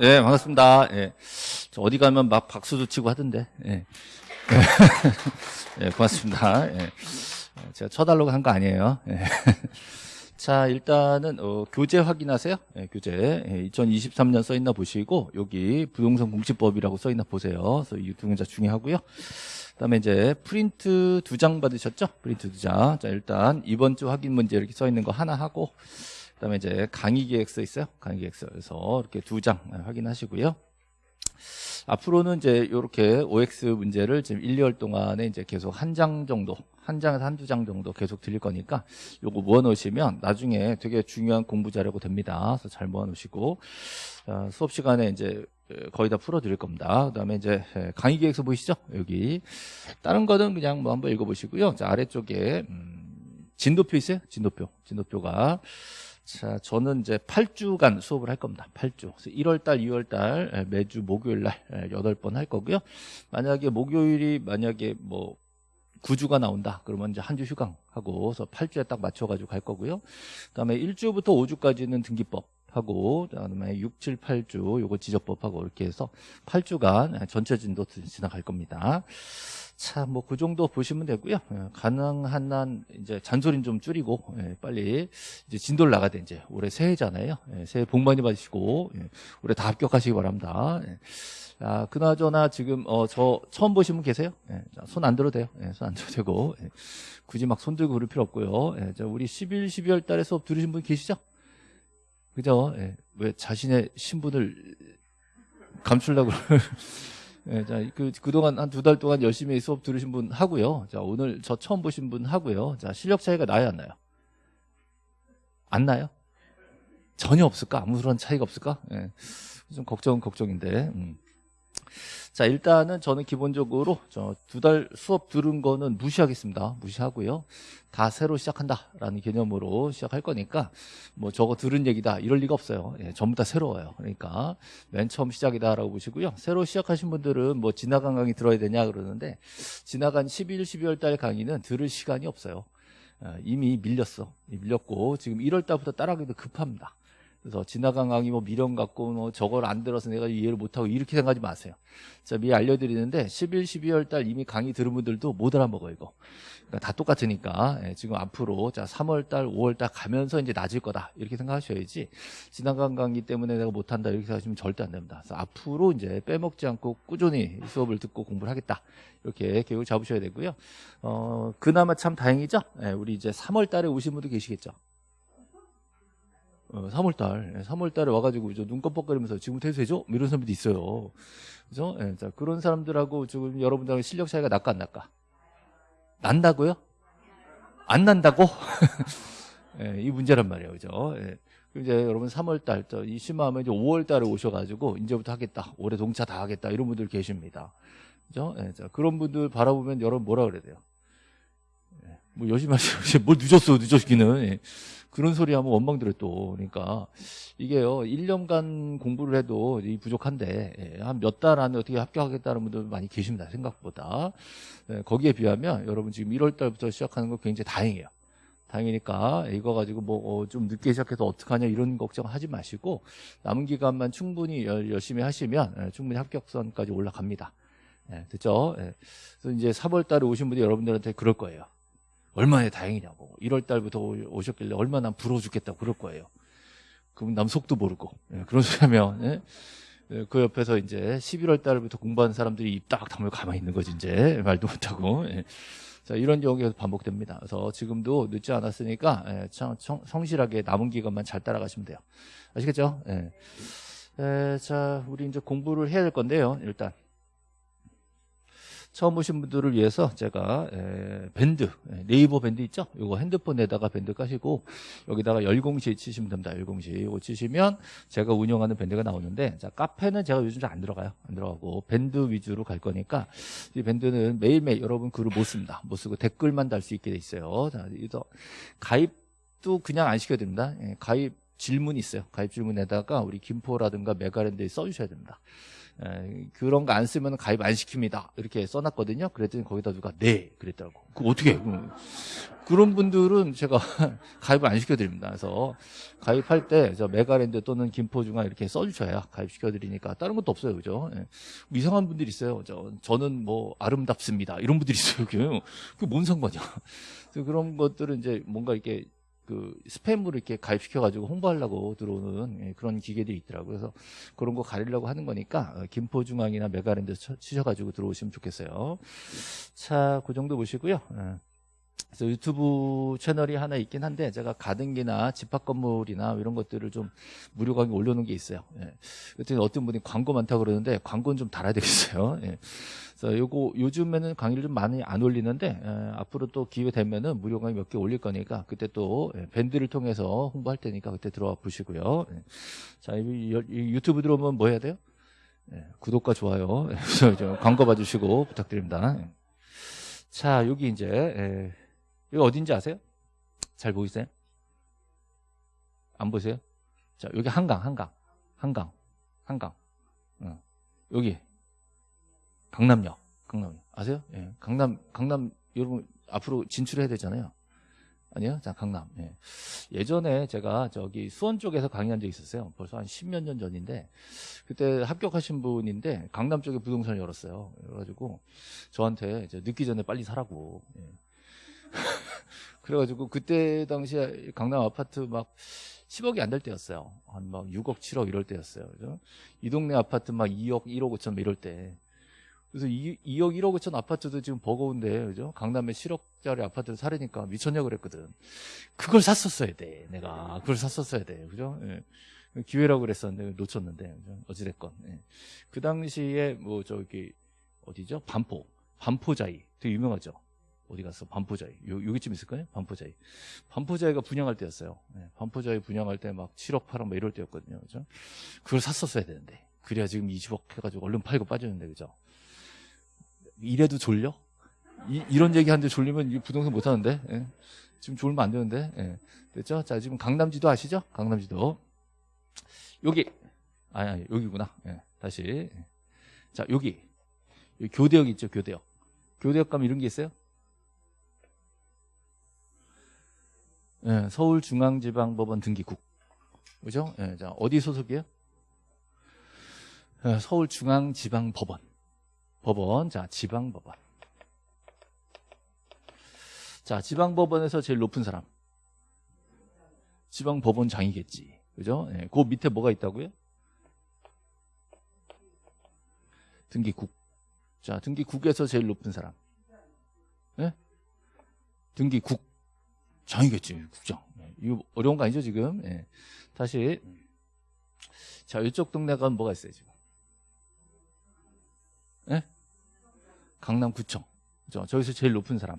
예, 반갑습니다. 예. 저 어디 가면 막 박수도 치고 하던데. 예. 예, 고맙습니다. 예. 제가 쳐달라고 한 거 아니에요. 예. 자, 일단은 어, 교재 확인하세요. 예, 교재. 예, 2023년 써 있나 보시고 여기 부동산 공시법이라고 써 있나 보세요. 그래서 이 두 문자 중요하고요. 그다음에 이제 프린트 두 장 받으셨죠? 프린트 두 장. 자, 일단 이번 주 확인 문제 이렇게 써 있는 거 하나 하고 그다음에 이제 강의 계획서 있어요. 강의 계획서. 그래서 이렇게 두 장 확인하시고요. 앞으로는 이제 이렇게 OX 문제를 지금 1, 2월 동안에 이제 계속 한 장 정도, 한 장에서 한두 장 정도 계속 드릴 거니까 요거 모아 놓으시면 나중에 되게 중요한 공부 자료가 됩니다. 그래서 잘 모아 놓으시고 어, 수업 시간에 이제 거의 다 풀어 드릴 겁니다. 그다음에 이제 강의 계획서 보이시죠? 여기 다른 거는 그냥 뭐 한번 읽어 보시고요. 자, 아래쪽에 음, 진도표 있어요? 진도표. 진도표가 자, 저는 이제 8주간 수업을 할 겁니다. 8주. 그래서 1월달, 2월달 매주 목요일날 8번 할 거고요. 만약에 목요일이 만약에 뭐 9주가 나온다. 그러면 이제 한 주 휴강하고, 그래서 8주에 딱 맞춰가지고 갈 거고요. 그 다음에 1주부터 5주까지는 등기법. 하고 그다음에 6, 7, 8주 요거 지적법하고 이렇게 해서 8주간 전체 진도 지나갈 겁니다. 자, 뭐 그 정도 보시면 되고요. 예, 가능한 한 이제 잔소리는 좀 줄이고 예, 빨리 이제 진도를 나가야 돼 이제 올해 새해잖아요. 예, 새해 복 많이 받으시고 올해 다 합격하시기 바랍니다. 아, 그나저나 지금 어, 저 처음 분 계세요? 손 안 들어도 돼요. 손 안 들어도 되고 굳이 막 손 들고 그럴 필요 없고요. 우리 11, 12월 달에 수업 들으신 분 계시죠? 그죠? 예. 왜 자신의 신분을 감추려고 예, 자, 그, 그동안 한 두 달 동안 열심히 수업 들으신 분 하고요. 자, 오늘 저 처음 보신 분 하고요. 자, 실력 차이가 나요, 안 나요? 안 나요? 전혀 없을까? 아무런 차이가 없을까? 예. 좀 걱정은 걱정인데. 음. 자 일단은 저는 기본적으로 저두달 수업 들은 거는 무시하겠습니다. 무시하고요. 다 새로 시작한다라는 개념으로 시작할 거니까 뭐 저거 들은 얘기다. 이럴 리가 없어요. 예, 전부 다 새로워요. 그러니까 맨 처음 시작이다라고 보시고요. 새로 시작하신 분들은 뭐 지나간 강의 들어야 되냐 그러는데 지나간 11, 12월 달 강의는 들을 시간이 없어요. 어, 이미 밀렸어. 밀렸고 지금 1월 달부터 따라가기도 급합니다 그래서 지나간 강의 뭐 미련 갖고 뭐 저걸 안 들어서 내가 이해를 못하고 이렇게 생각하지 마세요. 자, 미리 알려드리는데 11, 12월 달 이미 강의 들은 분들도 못 알아먹어요, 이거. 그러니까 다 똑같으니까 예, 지금 앞으로 자 3월 달, 5월 달 가면서 이제 낮을 거다 이렇게 생각하셔야지 지나간 강의 때문에 내가 못한다 이렇게 생각하시면 절대 안 됩니다. 그래서 앞으로 이제 빼먹지 않고 꾸준히 수업을 듣고 공부를 하겠다 이렇게 계획을 잡으셔야 되고요. 어, 그나마 참 다행이죠. 예, 우리 이제 3월 달에 오신 분도 계시겠죠. 어, 3월달, 3월달에 와가지고 눈 껌뻑거리면서 지금 퇴소해줘? 뭐 이런 사람들도 있어요. 그죠? 예, 자, 그런 사람들하고 지금 여러분들하고 실력 차이가 날까 안 날까? 난다고요? 안 난다고? 예, 이 문제란 말이에요. 그죠? 예. 이제 여러분 3월달, 이 심하면 이제 5월달에 오셔가지고 이제부터 하겠다. 올해 동차 다 하겠다. 이런 분들 계십니다. 그죠? 예, 자, 그런 분들 바라보면 여러분 뭐라 그래야 돼요? 예, 뭐 열심히 하시고, 뭘 늦었어, 늦었기는. 예. 그런 소리 하면 원망 들어 또. 그러니까 이게요, 1년간 공부를 해도 이 부족한데, 예, 한몇 달 안에 어떻게 합격하겠다는 분들 많이 계십니다. 생각보다. 예, 거기에 비하면 여러분 지금 1월 달부터 시작하는 거 굉장히 다행이에요. 다행이니까 이거 가지고 뭐좀 어, 늦게 시작해서 어떡하냐 이런 걱정하지 마시고 남은 기간만 충분히 열심히 하시면 예, 충분히 합격선까지 올라갑니다. 예, 됐죠? 예. 그래서 이제 3월 달에 오신 분들이 여러분들한테 그럴 거예요. 얼마나 다행이냐고 1월 달부터 오셨길래 얼마나 부러워 죽겠다고 그럴 거예요 그럼 남 속도 모르고 예, 그런 소리 하면 예? 예, 그 옆에서 이제 11월 달부터 공부하는 사람들이 입 딱 다물고 가만히 있는 거지 이제 말도 못하고 예. 자 이런 경우가 반복됩니다 그래서 지금도 늦지 않았으니까 예, 참, 성실하게 남은 기간만 잘 따라가시면 돼요 아시겠죠? 예. 에, 자 우리 이제 공부를 해야 될 건데요 일단 처음 오신 분들을 위해서 제가 에, 밴드 네이버 밴드 있죠? 이거 핸드폰에다가 밴드 까시고 여기다가 열공시 치시면 됩니다. 열공시 이거 치시면 제가 운영하는 밴드가 나오는데 자 카페는 제가 요즘 잘 안 들어가요. 안 들어가고 밴드 위주로 갈 거니까 이 밴드는 매일매일 여러분 글을 못 씁니다. 못 쓰고 댓글만 달 수 있게 돼 있어요. 자 그래서 가입도 그냥 안 시켜야 됩니다. 예, 가입 질문이 있어요. 가입 질문에다가 우리 김포라든가 메가랜드에 써주셔야 됩니다. 에, 그런 거 안 쓰면 가입 안 시킵니다. 이렇게 써놨거든요. 그랬더니 거기다 누가 네 그랬더라고. 그 어떻게? 음. 그런 분들은 제가 가입을 안 시켜드립니다. 그래서 가입할 때 저 메가랜드 또는 김포중앙 이렇게 써주셔야 가입시켜드리니까 다른 것도 없어요, 그죠? 예. 이상한 분들이 있어요. 저, 저는 뭐 아름답습니다. 이런 분들이 있어요. 그게 그뭔 상관이야? 그래서 그런 것들은 이제 뭔가 이렇게 그 스팸으로 이렇게 가입시켜가지고 홍보하려고 들어오는 예, 그런 기계들이 있더라고요. 그래서 그런 거 가리려고 하는 거니까 어, 김포중앙이나 메가랜드 치셔가지고 들어오시면 좋겠어요. 자, 그 정도 보시고요. 예. 그래서 유튜브 채널이 하나 있긴 한데 제가 가등기나 집합 건물이나 이런 것들을 좀 무료 강의 올려놓은 게 있어요. 예. 어떤 분이 광고 많다 고 그러는데 광고는 좀 달아야 되겠어요. 예. 그래서 요거 요즘에는 강의를 좀 많이 안 올리는데 예, 앞으로 또 기회 되면은 무료 강의 몇 개 올릴 거니까 그때 또 예, 밴드를 통해서 홍보할 테니까 그때 들어와 보시고요. 예. 자 이, 이 유튜브 들어오면 뭐 해야 돼요? 예, 구독과 좋아요 예, 광고 봐주시고 부탁드립니다. 예. 자 여기 이제 예. 여기 어딘지 아세요? 잘 보이세요? 안 보세요? 자, 여기 한강, 한강, 한강, 한강. 어. 여기 강남역, 강남 아세요? 예. 강남, 강남 여러분 앞으로 진출해야 되잖아요. 아니요? 자, 강남. 예. 예전에 제가 저기 수원 쪽에서 강의한 적 있었어요. 벌써 한 십몇 년 전인데, 그때 합격하신 분인데, 강남 쪽에 부동산을 열었어요. 그래가지고, 저한테 늦기 전에 빨리 사라고. 예. 그래가지고 그때 당시에 강남 아파트 막 10억이 안 될 때였어요. 한 막 6억, 7억 이럴 때였어요. 그죠? 이 동네 아파트 막 2억, 1억 5천 이럴 때. 그래서 2, 2억, 1억 5천 아파트도 지금 버거운데, 그죠? 강남에 7억짜리 아파트를 사려니까 미쳤냐 그랬거든. 그걸 샀었어야 돼, 내가. 그걸 샀었어야 돼, 그죠? 예. 기회라고 그랬었는데, 놓쳤는데, 그죠? 어찌됐건. 예. 그 당시에 뭐, 저기, 어디죠? 반포. 반포자이. 되게 유명하죠? 어디 갔어? 반포자이. 요, 여기쯤 있을까요? 반포자이. 반포자이가 분양할 때였어요. 네, 반포자이 분양할 때 막 7억, 8억 막 이럴 때였거든요. 그죠? 그걸 샀었어야 되는데. 그래야 지금 20억 해가지고 얼른 팔고 빠졌는데, 그죠? 이래도 졸려? 이, 런 얘기 하는데 졸리면 부동산 못 하는데, 예. 지금 졸면 안 되는데, 예. 됐죠? 자, 지금 강남지도 아시죠? 강남지도. 여기. 아니, 아니, 여기구나. 예. 다시. 자, 여기. 여기 교대역 있죠? 교대역. 교대역 가면 이런 게 있어요? 예, 서울중앙지방법원 등기국. 그죠? 예, 자, 어디 소속이에요? 예, 서울중앙지방법원. 법원. 자, 지방법원. 자, 지방법원에서 제일 높은 사람. 지방법원장이겠지. 그죠? 예, 그 밑에 뭐가 있다고요? 등기국. 자, 등기국에서 제일 높은 사람. 예? 등기국. 장이겠지 국장. 네, 이거 어려운 거 아니죠 지금? 네. 다시 자 이쪽 동네가 뭐가 있어요 지금? 네? 강남구청. 그죠? 저기서 제일 높은 사람.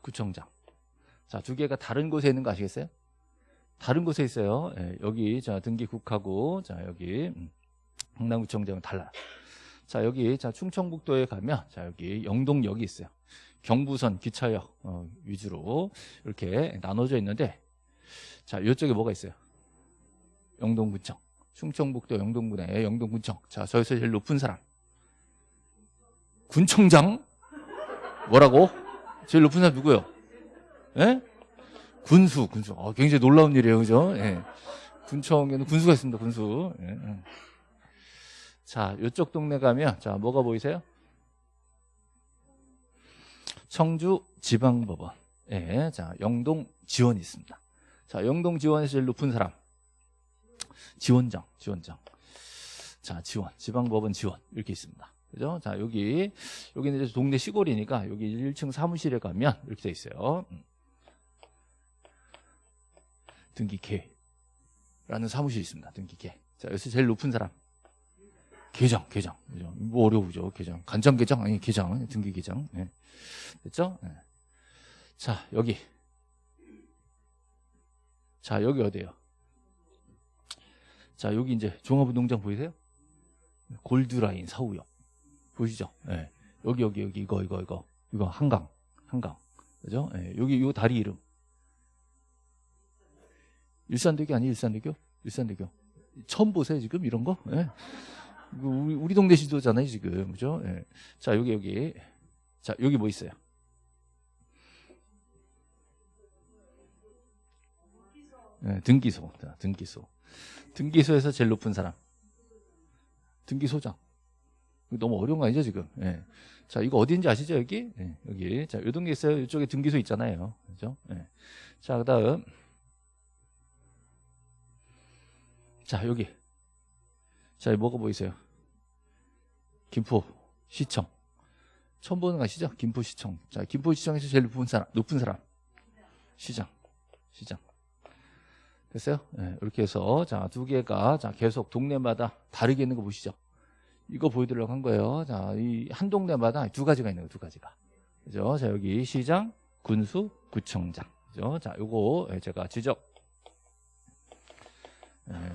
구청장. 자, 두 개가 다른 곳에 있는 거 아시겠어요? 다른 곳에 있어요. 네, 여기 자 등기국하고 자 여기 음, 강남구청장은 달라요. 자 여기 자 충청북도에 가면 자 여기 영동역이 있어요. 경부선 기차역 어, 위주로 이렇게 나눠져 있는데 자 이쪽에 뭐가 있어요? 영동군청 충청북도 영동군에 영동군청 자 저기서 제일 높은 사람 군청장 뭐라고? 제일 높은 사람 누구요? 예? 군수 군수 어, 굉장히 놀라운 일이에요 그죠? 예. 군청에는 군수가 있습니다 군수 예. 예. 자 이쪽 동네 가면 자 뭐가 보이세요? 청주 지방법원. 예, 자, 영동 지원이 있습니다. 자, 영동 지원에서 제일 높은 사람. 지원장, 지원장. 자, 지원, 지방법원 지원. 이렇게 있습니다. 그죠? 자, 여기, 여기는 이제 동네 시골이니까 여기 1층 사무실에 가면 이렇게 돼 있어요. 음. 등기계라는 사무실이 있습니다. 등기계. 자, 여기서 제일 높은 사람. 계장, 계장. 뭐 어려우죠, 계장. 간장 계장? 아니, 계장. 등기 계장. 네. 됐죠? 네. 자, 여기. 자, 여기 어디에요? 자, 여기 이제 종합운동장 보이세요? 골드라인 사우역. 보이시죠? 네. 여기, 여기, 여기, 이거, 이거, 이거. 이거 한강. 한강. 그죠? 네. 여기, 요 다리 이름. 일산대교 아니 일산대교? 일산대교. 처음 보세요 지금 이런 거? 예. 이거 우리, 우리 동네 시도잖아요 지금 그죠? 예. 자 여기 여기 자 여기 뭐 있어요? 예, 등기소. 자, 등기소. 등기소에서 제일 높은 사람. 등기소장. 너무 어려운 거 아니죠 지금? 예. 자 이거 어디인지 아시죠 여기? 예, 여기. 자 요동계 있어요. 이쪽에 등기소 있잖아요. 그죠? 예. 자 그다음 자 여기 자 뭐가 보이세요? 김포 시청 처음 보는 거 아시죠? 김포 시청 자 김포 시청에서 제일 높은 사람 높은 사람 시장 시장 됐어요? 네, 이렇게 해서 자 두 개가 자 계속 동네마다 다르게 있는 거 보시죠? 이거 보여드리려고 한 거예요. 자 이 한 동네마다 두 가지가 있는 거두 가지가 그죠? 자 여기 시장, 군수, 구청장 그죠? 자 요거 제가 지적 예,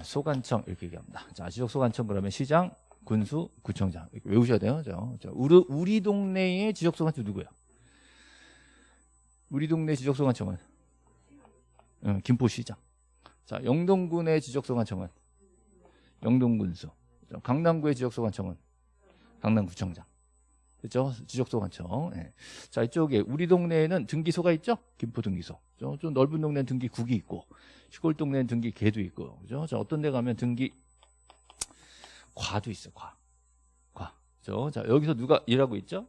소관청 이렇게 얘기합니다. 자, 지적 소관청 그러면 시장, 군수, 구청장 외우셔야 돼요. 자, 자, 우리, 우리 동네의 지적 소관청 누구야? 우리 동네 지적 소관청은 응, 김포시장. 자, 영동군의 지적 소관청은 영동군수. 자, 강남구의 지적 소관청은 강남구청장. 그렇죠? 지적 소관청. 예. 자 이쪽에 우리 동네에는 등기소가 있죠? 김포 등기소. 그죠? 좀 넓은 동네는 등기 국이 있고 시골 동네는 등기 개도 있고 그죠? 자 어떤 데 가면 등기 과도 있어 과. 과. 그죠? 자 여기서 누가 일하고 있죠?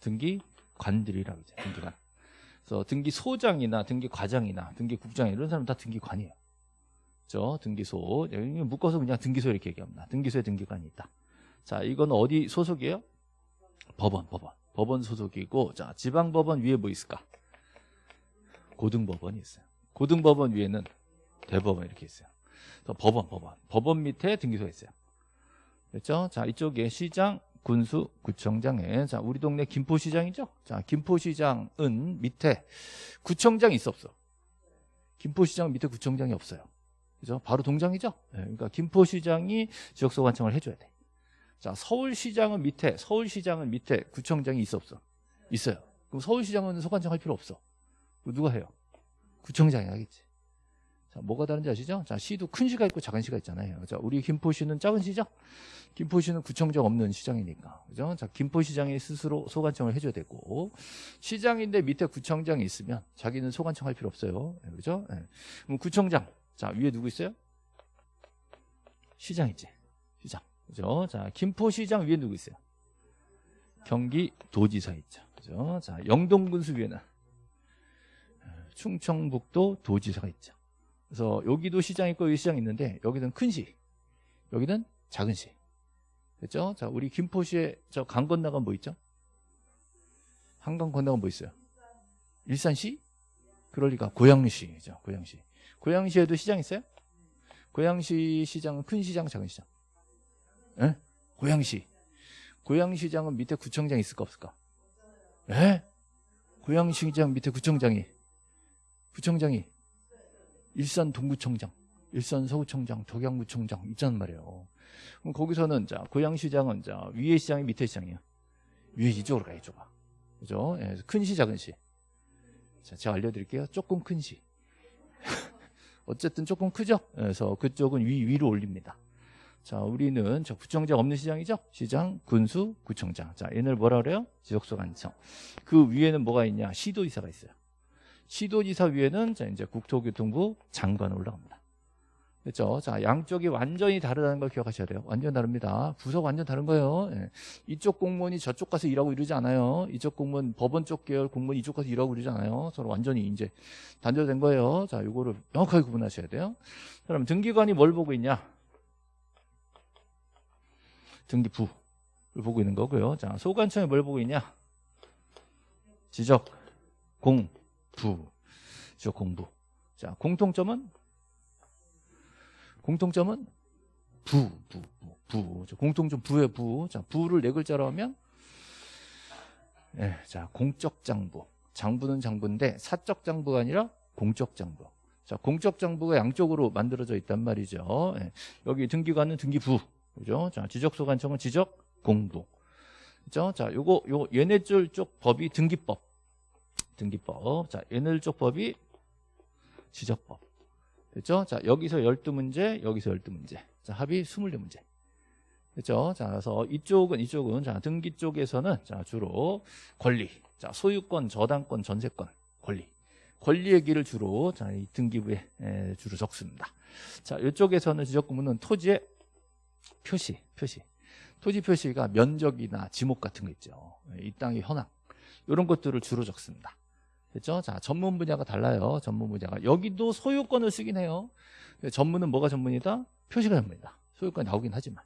등기 관들이라고 있죠. 등기관. 그래서 등기 소장이나 등기 과장이나 등기 국장 이런 사람 다 등기관이에요. 그죠? 등기소. 여기 묶어서 그냥 등기소 이렇게 얘기합니다. 등기소에 등기관이 있다. 자, 이건 어디 소속이에요? 법원, 법원. 법원 소속이고, 자, 지방법원 위에 뭐 있을까? 고등법원이 있어요. 고등법원 위에는 대법원 이렇게 있어요. 법원, 법원. 법원 밑에 등기소가 있어요. 됐죠? 자, 이쪽에 시장, 군수, 구청장에, 자, 우리 동네 김포시장이죠? 자, 김포시장은 밑에 구청장이 있어, 없어? 김포시장 밑에 구청장이 없어요. 그죠? 바로 동장이죠? 네, 그러니까 김포시장이 지역소 관청을 해줘야 돼. 자, 서울시장은 밑에, 서울시장은 밑에 구청장이 있어 없어? 있어요. 그럼 서울시장은 소관청 할 필요 없어. 누가 해요? 구청장이 하겠지. 자, 뭐가 다른지 아시죠? 자, 시도 큰 시가 있고 작은 시가 있잖아요. 자, 우리 김포시는 작은 시죠? 김포시는 구청장 없는 시장이니까. 그죠? 자, 김포시장이 스스로 소관청을 해줘야 되고, 시장인데 밑에 구청장이 있으면 자기는 소관청 할 필요 없어요. 네, 그죠? 네. 그럼 구청장. 자, 위에 누구 있어요? 시장 있지? 시장. 그죠? 자, 김포시장 위에 누구 있어요? 경기도지사 있죠. 그죠? 자, 영동군수 위에는 충청북도 도지사가 있죠. 그래서 여기도 시장 있고 여기 시장 있는데 여기는 큰 시, 여기는 작은 시. 됐죠? 자, 우리 김포시에 저 강 건너간 뭐 있죠? 한강 건너간 뭐 있어요? 일산시? 그럴 리가 고양시죠. 고양시. 고양시에도 시장 있어요? 고양시 시장은 큰 시장, 작은 시장? 예? 고양시. 고양시장은 밑에 구청장 있을까 없을까? 예? 고양시장 밑에 구청장이 구청장이 일산 동구청장, 일산 서구청장, 덕양구청장 있잖단 말이에요. 그럼 거기서는 자 고양시장은 자 위에 시장이 밑에 시장이에요. 위에 이쪽으로 가요, 이쪽아. 그죠? 예, 큰 시, 작은 시. 자, 제가 알려드릴게요. 조금 큰 시. 어쨌든 조금 크죠? 그래서 그쪽은 위, 위로 올립니다. 자, 우리는 저 구청장 없는 시장이죠? 시장, 군수, 구청장. 자, 얘네를 뭐라 그래요? 지역소관청. 그 위에는 뭐가 있냐? 시도지사가 있어요. 시도지사 위에는 자, 이제 국토교통부 장관 올라갑니다. 그렇죠? 자, 양쪽이 완전히 다르다는 걸 기억하셔야 돼요. 완전 다릅니다. 부서 완전 다른 거예요. 예. 이쪽 공무원이 저쪽 가서 일하고 이러지 않아요. 이쪽 공무원, 법원 쪽 계열 공무원이 이쪽 가서 일하고 이러지 않아요. 서로 완전히 이제 단절된 거예요. 자, 이거를 명확하게 구분하셔야 돼요. 그럼 등기관이 뭘 보고 있냐? 등기부를 보고 있는 거고요. 자, 소관청이 뭘 보고 있냐? 지적, 공, 부. 지적 공부. 자, 공통점은? 공통점은? 부, 부, 부. 부. 공통점 부의 부. 자, 부를 네 글자로 하면? 예, 자, 공적 장부. 장부는 장부인데 사적 장부가 아니라 공적 장부. 자, 공적 장부가 양쪽으로 만들어져 있단 말이죠. 예, 여기 등기관은 등기부. 그죠? 자, 지적소관청은 지적 공부. 그죠? 자, 요거, 요, 얘네들 쪽 법이 등기법. 등기법. 자, 얘네들 쪽 법이 지적법. 됐죠? 자, 여기서 12문제, 여기서 12문제. 자, 합이 24문제. 됐죠? 자, 그래서 이쪽은, 이쪽은, 자, 등기 쪽에서는, 자, 주로 권리. 자, 소유권, 저당권, 전세권, 권리. 권리 얘기를 주로, 자, 이 등기부에 에, 주로 적습니다. 자, 이쪽에서는 지적구문은 토지의 표시, 표시. 토지 표시가 면적이나 지목 같은 거 있죠. 이 땅의 현황. 이런 것들을 주로 적습니다. 됐죠? 자, 전문 분야가 달라요. 전문 분야가. 여기도 소유권을 쓰긴 해요. 전문은 뭐가 전문이다? 표시가 전문이다. 소유권이 나오긴 하지만.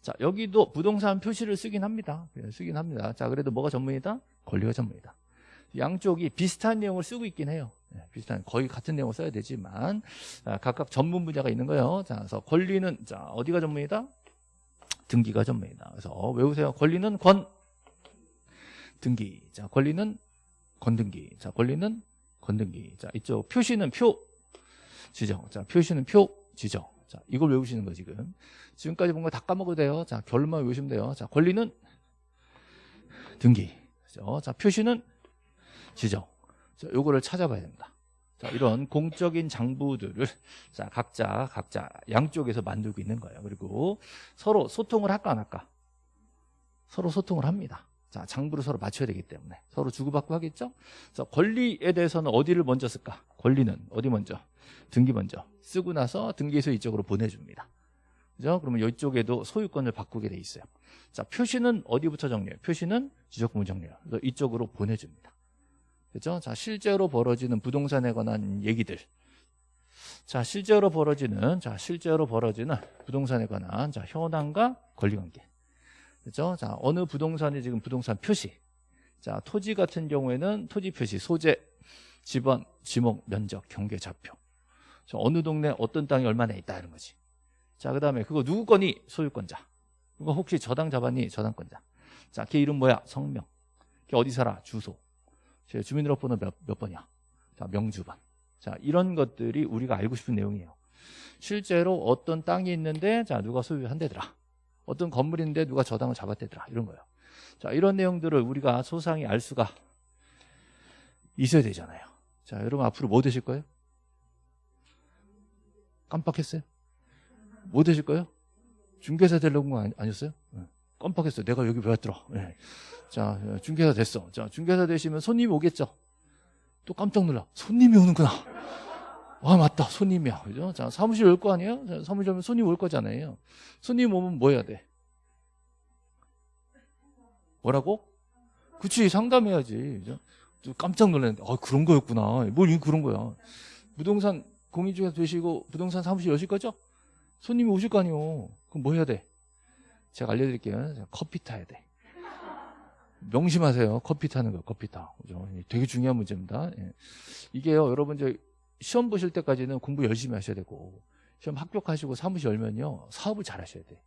자, 여기도 부동산 표시를 쓰긴 합니다. 예, 쓰긴 합니다. 자, 그래도 뭐가 전문이다? 권리가 전문이다. 양쪽이 비슷한 내용을 쓰고 있긴 해요. 네, 비슷한 거의 같은 내용을 써야 되지만 자, 각각 전문 분야가 있는 거예요. 자, 그래서 권리는 자 어디가 전문이다? 등기가 전문이다. 그래서 어, 외우세요. 권리는 권 등기. 자, 권리는 건등기. 자, 권리는 건등기. 자, 이쪽 표시는 표 지정. 자, 표시는 표 지정. 자, 이걸 외우시는 거 지금. 지금까지 본 거 다 까먹어도 돼요. 자, 결론만 외우시면 돼요. 자, 권리는 등기. 그죠? 자, 표시는 지정. 자, 요거를 찾아봐야 됩니다. 자, 이런 공적인 장부들을 자, 각자 각자 양쪽에서 만들고 있는 거예요. 그리고 서로 소통을 할까 안 할까? 서로 소통을 합니다. 자, 장부를 서로 맞춰야 되기 때문에 서로 주고받고 하겠죠? 자, 권리에 대해서는 어디를 먼저 쓸까? 권리는 어디 먼저? 등기 먼저 쓰고 나서 등기소 이쪽으로 보내줍니다. 그죠? 그러면 이쪽에도 소유권을 바꾸게 돼 있어요. 자, 표시는 어디부터 정리해요? 표시는 지적부문 정리해요. 그래서 이쪽으로 보내줍니다. 그죠? 자, 실제로 벌어지는 부동산에 관한 얘기들. 자, 실제로 벌어지는, 자, 실제로 벌어지는 부동산에 관한, 자, 현황과 권리 관계. 그죠? 자, 어느 부동산이 지금 부동산 표시. 자, 토지 같은 경우에는 토지 표시, 소재, 지번, 지목, 면적, 경계, 좌표. 자, 어느 동네 어떤 땅이 얼마나 있다 이런 거지. 자, 그 다음에 그거 누구 거니? 소유권자. 그거 혹시 저당 잡았니? 저당권자. 자, 걔 이름 뭐야? 성명. 걔 어디 살아? 주소. 제 주민등록번호 몇, 몇 번이야? 자, 명주번. 자, 이런 것들이 우리가 알고 싶은 내용이에요. 실제로 어떤 땅이 있는데, 자, 누가 소유한대더라. 어떤 건물인데 누가 저당을 잡았대더라. 이런 거예요. 자, 이런 내용들을 우리가 소상히 알 수가 있어야 되잖아요. 자, 여러분 앞으로 뭐 되실 거예요? 깜빡했어요? 뭐 되실 거예요? 중개사 되려고 거 아니었어요? 깜빡했어요. 내가 여기 왜 왔더라. 네. 자, 중개사 됐어. 자, 중개사 되시면 손님이 오겠죠? 또 깜짝 놀라. 손님이 오는구나. 와, 맞다. 손님이야. 그죠? 자, 사무실 올 거 아니에요? 자, 사무실 오면 손님 올 거잖아요. 손님 오면 뭐 해야 돼? 뭐라고? 그치, 상담해야지. 그죠? 또 깜짝 놀랐는데, 아, 그런 거였구나. 뭘 그런 거야. 부동산 공인중개사 되시고 부동산 사무실 여실 거죠? 손님이 오실 거 아니에요. 그럼 뭐 해야 돼? 제가 알려드릴게요. 커피 타야 돼. 명심하세요. 커피 타는 거, 커피 타. 그죠? 되게 중요한 문제입니다. 예. 이게요, 여러분 이제 시험 보실 때까지는 공부 열심히 하셔야 되고 시험 합격하시고 사무실 열면요 사업을 잘 하셔야 돼.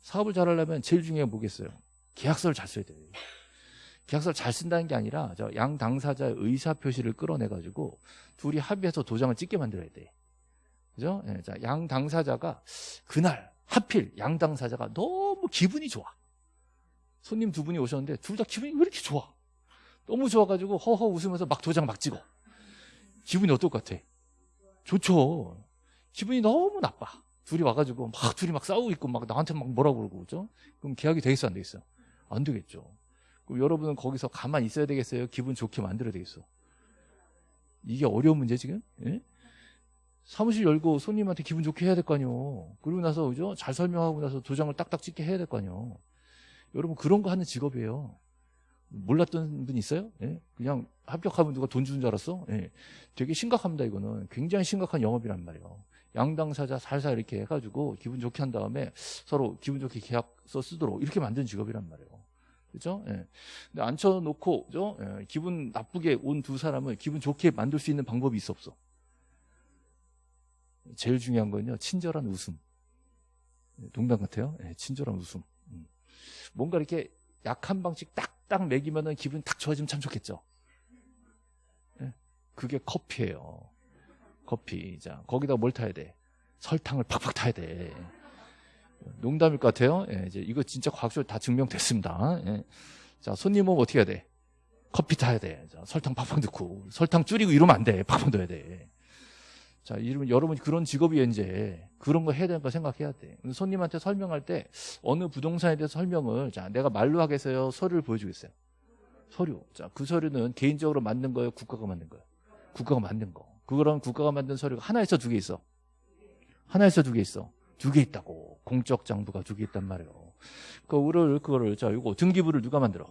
사업을 잘 하려면 제일 중요한 게 뭐겠어요? 계약서를 잘 써야 돼요. 계약서를 잘 쓴다는 게 아니라 양 당사자의 의사 표시를 끌어내 가지고 둘이 합의해서 도장을 찍게 만들어야 돼. 그죠? 예, 자, 양 당사자가 그날 하필 양 당사자가 너무 기분이 좋아. 손님 두 분이 오셨는데 둘 다 기분이 왜 이렇게 좋아? 너무 좋아가지고 허허 웃으면서 막 도장 막 찍어. 기분이 어떨 것 같아? 좋죠. 기분이 너무 나빠. 둘이 와가지고 막 둘이 막 싸우고 있고 막 나한테 막 뭐라고 그러고 그죠? 그럼 계약이 되겠어 안 되겠어? 안 되겠죠. 그럼 여러분은 거기서 가만히 있어야 되겠어요? 기분 좋게 만들어야 되겠어? 이게 어려운 문제 지금? 예? 사무실 열고 손님한테 기분 좋게 해야 될 거 아니에요. 그리고 나서 그죠? 잘 설명하고 나서 도장을 딱딱 찍게 해야 될 거 아니에요. 여러분 그런 거 하는 직업이에요. 몰랐던 분 있어요? 예? 그냥 합격하면 누가 돈 주는 줄 알았어? 예. 되게 심각합니다, 이거는. 굉장히 심각한 영업이란 말이에요. 양당사자 살살 이렇게 해가지고 기분 좋게 한 다음에 서로 기분 좋게 계약서 쓰도록 이렇게 만든 직업이란 말이에요. 그죠? 예. 근데 앉혀놓고, 그죠? 예. 기분 나쁘게 온 두 사람을 기분 좋게 만들 수 있는 방법이 있어 없어? 제일 중요한 건요, 친절한 웃음. 농담 같아요. 예. 친절한 웃음. 음. 뭔가 이렇게 약한 방식 딱 딱 먹이면은 기분 딱 좋아지면 참 좋겠죠. 예? 그게 커피예요. 커피. 자, 거기다 뭘 타야 돼? 설탕을 팍팍 타야 돼. 농담일 것 같아요. 예, 이제 이거 진짜 과학적으로 다 증명됐습니다. 예. 자, 손님 오면 어떻게 해야 돼? 커피 타야 돼. 자, 설탕 팍팍 넣고 설탕 줄이고 이러면 안 돼. 팍팍 넣어야 돼. 자, 이러면 여러분 그런 직업이 이제 그런 거 해야 거 생각해야 돼. 손님한테 설명할 때 어느 부동산에 대해서 설명을 자, 내가 말로 하겠어요? 서류를 보여주겠어요? 서류. 자, 그 서류는 개인적으로 만든 거예요? 국가가 만든 거예요? 국가가 만든 거. 그거랑 국가가 만든 서류가 하나에서 두개 있어. 하나에서 두개 있어. 두 개 있다고. 공적 장부가 두 개 있단 말이에요. 그거를, 그거를, 자, 이거 등기부를 누가 만들어?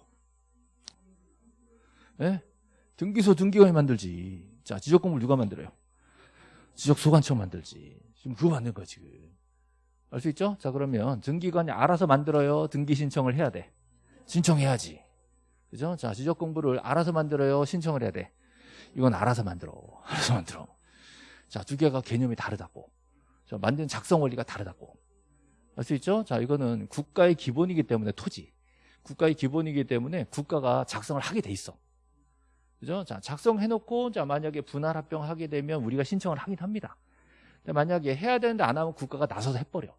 예? 등기소 등기관이 만들지. 자, 지적공부를 누가 만들어요? 지적 소관청 만들지. 지금 그거 만든 거야, 지금. 알 수 있죠? 자, 그러면 등기관이 알아서 만들어요? 등기 신청을 해야 돼? 신청해야지. 그죠? 자, 지적 공부를 알아서 만들어요? 신청을 해야 돼? 이건 알아서 만들어. 알아서 만들어. 자, 두 개가 개념이 다르다고. 자, 만든 작성 원리가 다르다고. 알 수 있죠? 자, 이거는 국가의 기본이기 때문에 토지. 국가의 기본이기 때문에 국가가 작성을 하게 돼 있어. 그죠? 자, 작성해놓고, 자, 만약에 분할 합병하게 되면 우리가 신청을 하긴 합니다. 근데 만약에 해야 되는데 안 하면 국가가 나서서 해버려.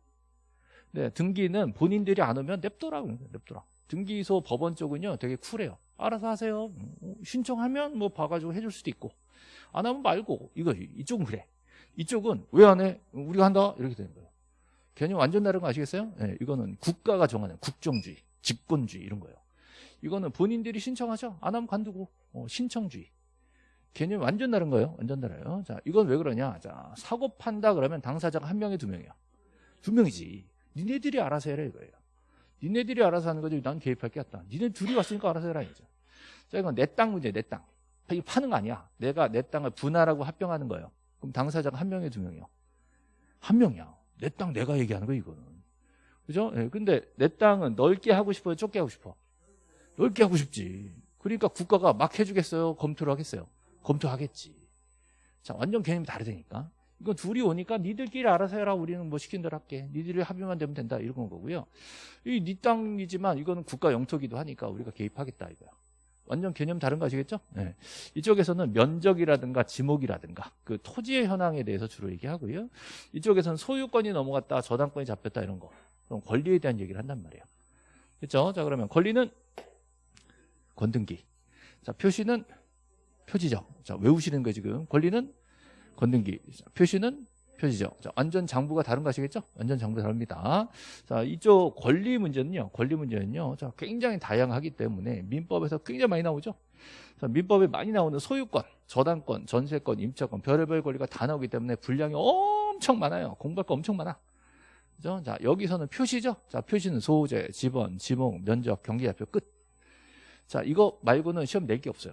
네, 등기는 본인들이 안 오면 냅둬라. 냅둬라. 등기소 법원 쪽은요, 되게 쿨해요. 알아서 하세요. 어, 신청하면 뭐 봐가지고 해줄 수도 있고. 안 하면 말고. 이거, 이쪽은 그래. 이쪽은 왜 안 해? 우리가 한다? 이렇게 되는 거예요. 개념 완전 다른 거 아시겠어요? 네, 이거는 국가가 정하는 국정주의, 집권주의 이런 거예요. 이거는 본인들이 신청하죠. 안 하면 관두고 어, 신청주의. 개념이 완전 다른 거예요. 완전 달라요. 자, 이건 왜 그러냐? 자, 사고 판다 그러면 당사자가 한 명이 두 명이야. 두 명이지. 니네들이 알아서 해라 이거예요. 니네들이 알아서 하는 거지. 난 개입할 게 없다. 니네 둘이 왔으니까 알아서 해라 이거죠. 자, 이건 내 땅 문제, 내 땅. 이거 파는 거 아니야. 내가 내 땅을 분할하고 합병하는 거예요. 그럼 당사자가 한 명이 두 명이요. 한 명이야. 내 땅 내가 얘기하는 거 이거는. 그죠? 예, 근데 내 땅은 넓게 하고 싶어요? 좁게 하고 싶어? 넓게 하고 싶지. 그러니까 국가가 막 해주겠어요? 검토를 하겠어요? 검토하겠지. 자, 완전 개념이 다르다니까. 이건 둘이 오니까 니들끼리 알아서 해라. 우리는 뭐 시킨 대로 할게. 니들이 합의만 되면 된다. 이런 거고요. 이 니 땅이지만 이거는 국가 영토기도 하니까 우리가 개입하겠다 이거야. 완전 개념 다른 거 아시겠죠? 네. 이쪽에서는 면적이라든가 지목이라든가 그 토지의 현황에 대해서 주로 얘기하고요. 이쪽에서는 소유권이 넘어갔다, 저당권이 잡혔다 이런 거. 그럼 권리에 대한 얘기를 한단 말이에요. 그렇죠? 자 그러면 권리는 건등기. 자 표시는 표지적. 자 외우시는 거 지금. 권리는 건등기. 자, 표시는 표지적. 자, 완전 장부가 다른 거 아시겠죠? 완전 장부 다릅니다. 자, 이쪽 권리 문제는요. 권리 문제는요. 자, 굉장히 다양하기 때문에 민법에서 굉장히 많이 나오죠. 자, 민법에 많이 나오는 소유권, 저당권, 전세권, 임차권, 별의별 권리가 다 나오기 때문에 분량이 엄청 많아요. 공부할 거 엄청 많아. 그죠? 자, 여기서는 표시죠. 자, 표시는 소재, 지번, 지목, 면적, 경계좌표 끝. 자, 이거 말고는 시험 낼 게 없어요.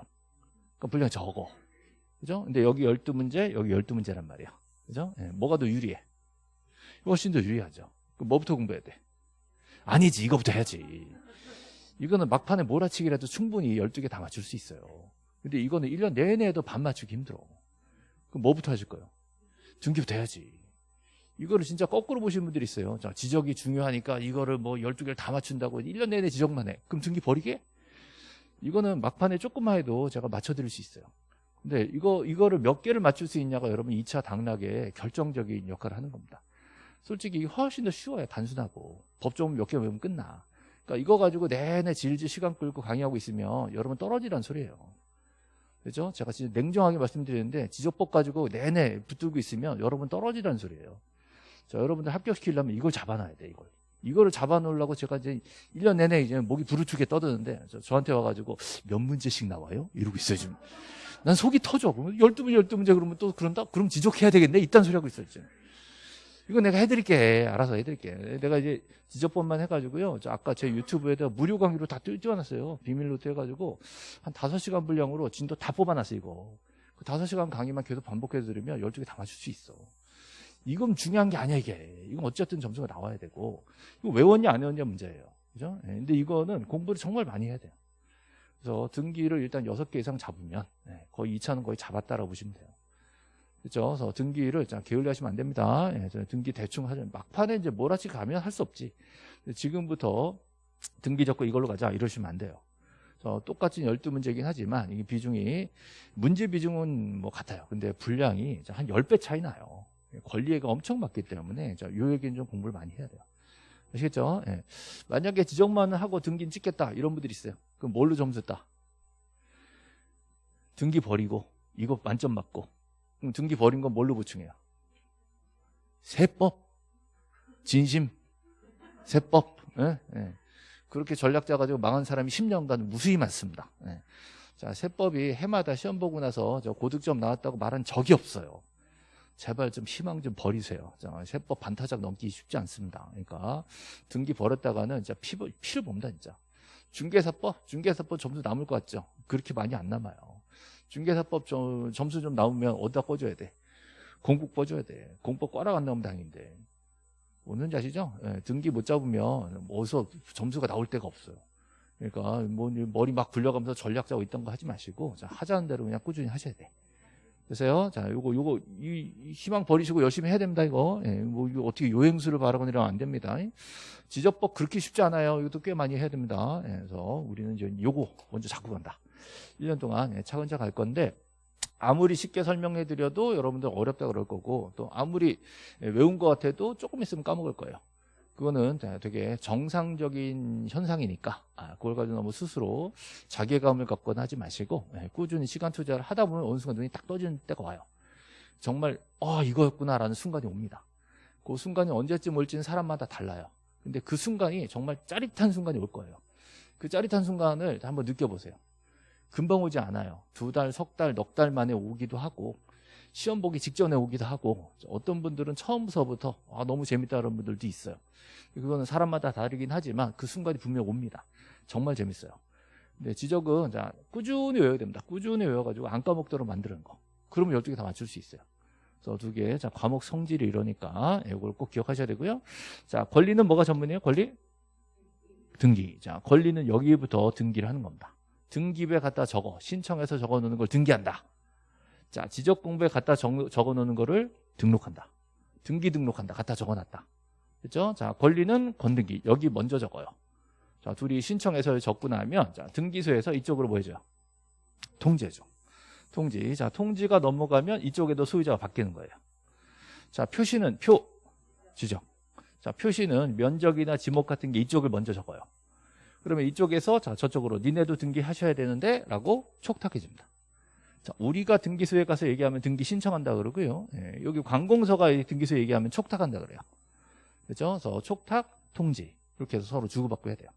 그러니까 분량이 적어. 그죠? 근데 여기 12문제, 여기 12문제란 말이야. 그죠? 예, 뭐가 더 유리해? 훨씬 더 유리하죠. 그럼 뭐부터 공부해야 돼? 아니지, 이거부터 해야지. 이거는 막판에 몰아치기라도 충분히 12개 다 맞출 수 있어요. 근데 이거는 1년 내내 해도 반 맞추기 힘들어. 그럼 뭐부터 하실 거예요? 등기부터 해야지. 이거를 진짜 거꾸로 보시는 분들이 있어요. 자, 지적이 중요하니까 이거를 뭐 12개를 다 맞춘다고 1년 내내 지적만 해. 그럼 등기 버리게? 이거는 막판에 조금만 해도 제가 맞춰드릴 수 있어요. 근데 이거, 이거를 몇 개를 맞출 수 있냐가 여러분 2차 당락에 결정적인 역할을 하는 겁니다. 솔직히 훨씬 더 쉬워요. 단순하고. 법조문 몇 개 외우면 끝나. 그러니까 이거 가지고 내내 질질 시간 끌고 강의하고 있으면 여러분 떨어지란 소리예요. 그죠? 제가 진짜 냉정하게 말씀드리는데 지적법 가지고 내내 붙들고 있으면 여러분 떨어지란 소리예요. 자, 여러분들 합격시키려면 이걸 잡아놔야 돼, 이걸. 이거를 잡아놓으려고 제가 이제 1년 내내 이제 목이 부르트게 떠드는데 저, 한테 와가지고 몇 문제씩 나와요? 이러고 있어요, 지금. 난 속이 터져. 그러면 12문제, 12문제 그러면 또 그런다? 그럼 지적해야 되겠네? 이딴 소리 하고 있어요, 지금. 이거 내가 해드릴게. 알아서 해드릴게. 내가 이제 지적법만 해가지고요. 저 아까 제 유튜브에다 무료 강의로 다 띄워놨어요. 비밀로 해가지고 한 5시간 분량으로 진도 다 뽑아놨어요, 이거. 그 5시간 강의만 계속 반복해서 들으면 12개 다 맞출 수 있어. 이건 중요한 게 아니야, 이게. 이건 어쨌든 점수가 나와야 되고. 이거 외웠냐, 안 외웠냐 문제예요. 그죠? 예, 근데 이거는 공부를 정말 많이 해야 돼요. 그래서 등기를 일단 6개 이상 잡으면 예, 거의 2차는 거의 잡았다라고 보시면 돼요. 그렇죠? 그래서 등기를 게을리 하시면 안 됩니다. 예, 등기 대충 하죠. 막판에 이제 몰아치 가면 할 수 없지. 지금부터 등기 적고 이걸로 가자 이러시면 안 돼요. 그래서 똑같이 12문제긴 하지만 이게 비중이 문제 비중은 뭐 같아요. 근데 분량이 한 10배 차이 나요. 권리가 엄청 많기 때문에 요 얘기는 좀 공부를 많이 해야 돼요. 아시겠죠? 예. 만약에 지적만 하고 등기 찍겠다 이런 분들이 있어요. 그럼 뭘로 점수 따? 등기 버리고 이거 만점 맞고 그럼 등기 버린 건 뭘로 보충해요? 세법, 진심, 세법. 예? 예. 그렇게 전략 짜가지고 망한 사람이 10년간 무수히 많습니다. 예. 자, 세법이 해마다 시험 보고 나서 저 고득점 나왔다고 말한 적이 없어요. 제발 좀 희망 좀 버리세요. 자, 세법 반타작 넘기 쉽지 않습니다. 그러니까 등기 버렸다가는 진짜 피, 피를 봅니다, 진짜. 중개사법, 중개사법 점수 남을 것 같죠? 그렇게 많이 안 남아요. 중개사법 점, 점수 좀 나오면 어디다 꿔줘야 돼? 공국 꿔줘야 돼. 공법 꽈라 안 나오면 당인데. 오는지 아시죠? 예, 등기 못 잡으면 어디서 점수가 나올 데가 없어요. 그러니까 뭐 머리 막 굴려가면서 전략 짜고 있던 거 하지 마시고 자, 하자는 대로 그냥 꾸준히 하셔야 돼. 그래서요, 자, 요거, 요거, 이, 이 희망 버리시고 열심히 해야 됩니다, 이거. 예, 뭐, 이거 어떻게 요행수를 바라고 이러면 안 됩니다. 지적법 그렇게 쉽지 않아요. 이것도 꽤 많이 해야 됩니다. 예, 그래서 우리는 이제 요거 먼저 잡고 간다. 1년 동안 예, 차근차근 갈 건데, 아무리 쉽게 설명해 드려도 여러분들 어렵다 그럴 거고, 또 아무리 예, 외운 것 같아도 조금 있으면 까먹을 거예요. 그거는 되게 정상적인 현상이니까 아, 그걸 가지고 너무 스스로 자괴감을 갖거나 하지 마시고 예, 꾸준히 시간 투자를 하다 보면 어느 순간 눈이 딱 떠지는 때가 와요. 정말 아 이거였구나라는 순간이 옵니다. 그 순간이 언제쯤 올지는 사람마다 달라요. 근데 그 순간이 정말 짜릿한 순간이 올 거예요. 그 짜릿한 순간을 한번 느껴보세요. 금방 오지 않아요. 두 달, 석 달, 넉 달 만에 오기도 하고 시험 보기 직전에 오기도 하고 어떤 분들은 처음서부터 아, 너무 재밌다는 분들도 있어요. 그거는 사람마다 다르긴 하지만 그 순간이 분명 옵니다. 정말 재밌어요. 근데 지적은 자 꾸준히 외워야 됩니다. 꾸준히 외워가지고 안 까먹도록 만드는 거. 그러면 12개 다 맞출 수 있어요. 그래서 두 개, 자, 과목 성질이 이러니까 이걸 꼭 기억하셔야 되고요. 자, 권리는 뭐가 전문이에요? 권리? 등기. 자, 권리는 여기부터 등기를 하는 겁니다. 등기부에 갖다 적어. 신청해서 적어 놓는 걸 등기한다. 자, 지적 공부에 갖다 적어 놓는 거를 등록한다. 등기 등록한다. 갖다 적어 놨다. 그죠? 자, 권리는 건등기. 여기 먼저 적어요. 자, 둘이 신청해서 적고 나면 자, 등기소에서 이쪽으로 뭐 해줘요? 통지해줘. 통지. 자, 통지가 넘어가면 이쪽에도 소유자가 바뀌는 거예요. 자, 표시는 표, 지적. 자, 표시는 면적이나 지목 같은 게 이쪽을 먼저 적어요. 그러면 이쪽에서 자, 저쪽으로 니네도 등기하셔야 되는데 라고 촉탁해줍니다. 자, 우리가 등기소에 가서 얘기하면 등기 신청한다 그러고요. 예, 여기 관공서가 등기소 얘기하면 촉탁한다 그래요. 그죠? 그래서 촉탁, 통지 이렇게 해서 서로 주고받고 해야 돼요.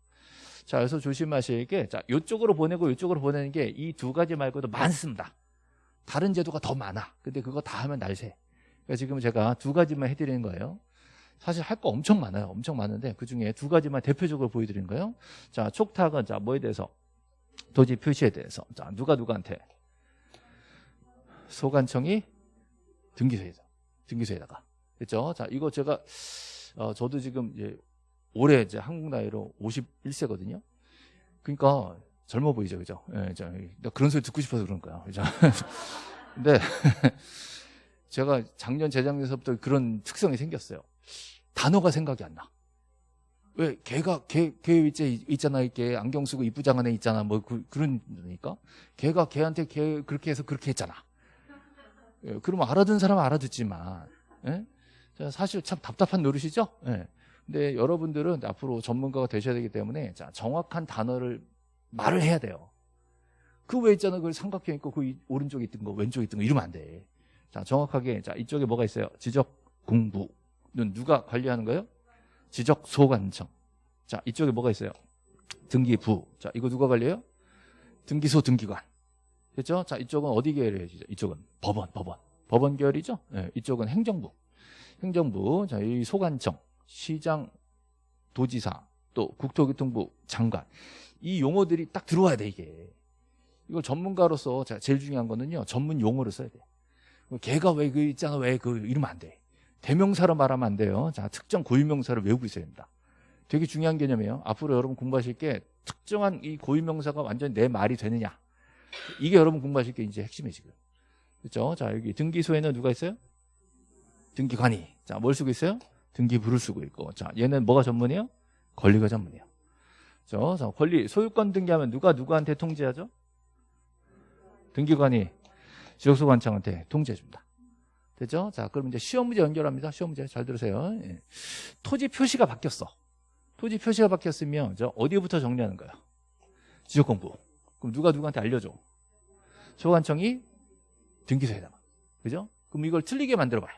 자, 그래서 조심하실 게, 자, 이쪽으로 보내고 이쪽으로 보내는 게 이 두 가지 말고도 많습니다. 다른 제도가 더 많아. 근데 그거 다 하면 날새. 그러니까 지금 제가 두 가지만 해드리는 거예요. 사실 할 거 엄청 많아요. 엄청 많은데 그 중에 두 가지만 대표적으로 보여드리는 거예요. 자, 촉탁은 자 뭐에 대해서 도지 표시에 대해서 자 누가 누구한테 소관청이 등기소에서 등기소에다가 그렇죠? 자 이거 제가 어, 저도 지금 이제 올해 이제 한국 나이로 51세거든요. 그러니까 젊어 보이죠, 그죠? 예, 자, 그런 소리 듣고 싶어서 그런 거야, 그죠? 근데 제가 작년, 재작년서부터 그런 특성이 생겼어요. 단어가 생각이 안 나. 왜 걔가 걔, 걔 있잖아, 이렇게 안경 쓰고 이쁘장한 애 있잖아, 뭐 그, 그런니까 걔가 걔한테 걔 그렇게 해서 그렇게 했잖아. 예, 그러면 알아듣는 사람은 알아듣지만, 예? 사실 참 답답한 노릇이죠. 예. 근데 여러분들은 앞으로 전문가가 되셔야 되기 때문에 자, 정확한 단어를 말을 해야 돼요. 그왜 있잖아. 그 삼각형 있고 그 오른쪽에 있던 거 왼쪽에 있던 거 이러면 안 돼. 자, 정확하게 자, 이쪽에 뭐가 있어요? 지적 공부는 누가 관리하는 거예요? 지적 소관청. 자, 이쪽에 뭐가 있어요? 등기부. 자, 이거 누가 관리해요? 등기소 등기관. 됐죠? 자, 이쪽은 어디 계열이에요? 이쪽은 법원, 법원. 법원 계열이죠? 네, 이쪽은 행정부. 행정부, 자, 이 소관청, 시장, 도지사, 또 국토교통부 장관. 이 용어들이 딱 들어와야 돼, 이게. 이걸 전문가로서 제일 중요한 거는요, 전문 용어를 써야 돼. 걔가 왜 그 있잖아, 왜 그, 이러면 안 돼. 대명사로 말하면 안 돼요. 자, 특정 고유명사를 외우고 있어야 됩니다. 되게 중요한 개념이에요. 앞으로 여러분 공부하실 게 특정한 이 고유명사가 완전히 내 말이 되느냐. 이게 여러분 공부하실 게 이제 핵심이 지금. 그렇죠? 자, 여기 등기소에는 누가 있어요? 등기관이. 자, 뭘 쓰고 있어요? 등기부를 쓰고 있고. 자, 얘는 뭐가 전문이에요? 권리가 전문이에요. 그죠? 자, 권리, 소유권 등기하면 누가 누구한테 통지하죠? 등기관이 지역소관청한테 통지해줍니다. 됐죠? 자, 그럼 이제 시험 문제 연결합니다. 시험 문제 잘 들으세요. 예. 토지 표시가 바뀌었어. 토지 표시가 바뀌었으면 저 어디부터 정리하는 거야? 지적 공부. 그럼 누가 누구한테 알려줘? 소관청이 등기소에다가. 그죠? 그럼 이걸 틀리게 만들어 봐요.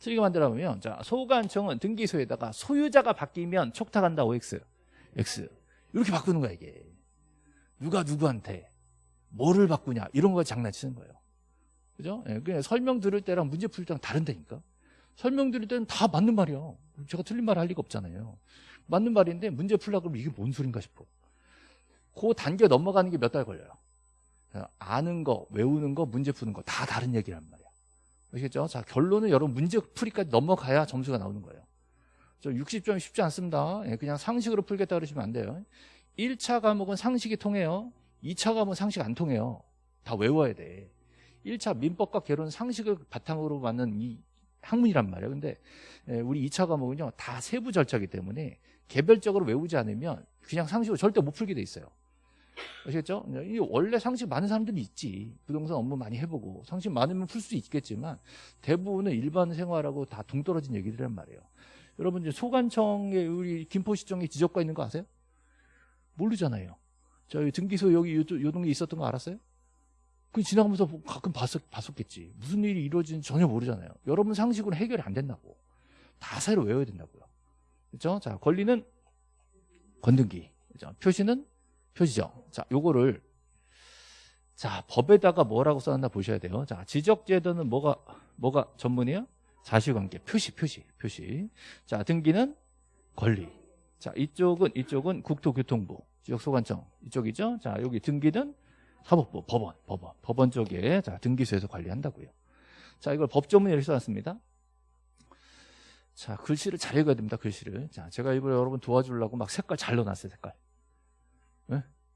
틀리게 만들어 보면 자, 소관청은 등기소에다가 소유자가 바뀌면 촉탁한다 OX. X. 이렇게 바꾸는 거야, 이게. 누가 누구한테 뭐를 바꾸냐 이런 거 장난치는 거예요. 그죠? 예, 그냥 설명 들을 때랑 문제 풀 때랑 다른다니까. 설명 들을 때는 다 맞는 말이야. 제가 틀린 말 할 리가 없잖아요. 맞는 말인데 문제 풀려고 그러면 이게 뭔 소린가 싶어. 그 단계 넘어가는 게 몇 달 걸려요. 아는 거, 외우는 거, 문제 푸는 거 다 다른 얘기란 말이야. 아시겠죠? 자, 결론은 여러분 문제 풀이까지 넘어가야 점수가 나오는 거예요. 저 60점이 쉽지 않습니다. 예, 그냥 상식으로 풀겠다 그러시면 안 돼요. 1차 과목은 상식이 통해요. 2차 과목은 상식 안 통해요. 다 외워야 돼. 1차 민법과 개론 상식을 바탕으로 만든 이 학문이란 말이에요. 근데 예, 우리 2차 과목은요. 다 세부 절차이기 때문에 개별적으로 외우지 않으면 그냥 상식으로 절대 못 풀게 돼 있어요. 아시겠죠? 이 원래 상식 많은 사람들이 있지. 부동산 업무 많이 해보고 상식 많으면 풀 수 있겠지만 대부분은 일반 생활하고 다 동떨어진 얘기들이란 말이에요. 여러분 이제 소관청에 우리 김포시청에 지적과 있는 거 아세요? 모르잖아요. 저희 등기소 여기 요, 요 동네 있었던 거 알았어요? 그 지나가면서 가끔 봤었, 봤었겠지. 무슨 일이 이루어지는지 전혀 모르잖아요. 여러분 상식으로 해결이 안 된다고. 다 새로 외워야 된다고요. 그렇죠? 자, 권리는 건등기. 그렇죠? 표시는 표시정. 자, 요거를 자, 법에다가 뭐라고 써놨나 보셔야 돼요. 자, 지적제도는 뭐가 뭐가 전문이에요? 사실관계. 표시, 표시, 표시. 자, 등기는 권리. 자, 이쪽은 이쪽은 국토교통부, 지역소관청 이쪽이죠. 자, 여기 등기는 사법부, 법원, 법원, 법원 쪽에 자 등기소에서 관리한다고요. 자, 이걸 법조문에 이렇게 써놨습니다. 자, 글씨를 잘 읽어야 됩니다. 글씨를. 자, 제가 일부러 여러분 도와주려고 막 색깔 잘 넣어놨어요. 색깔.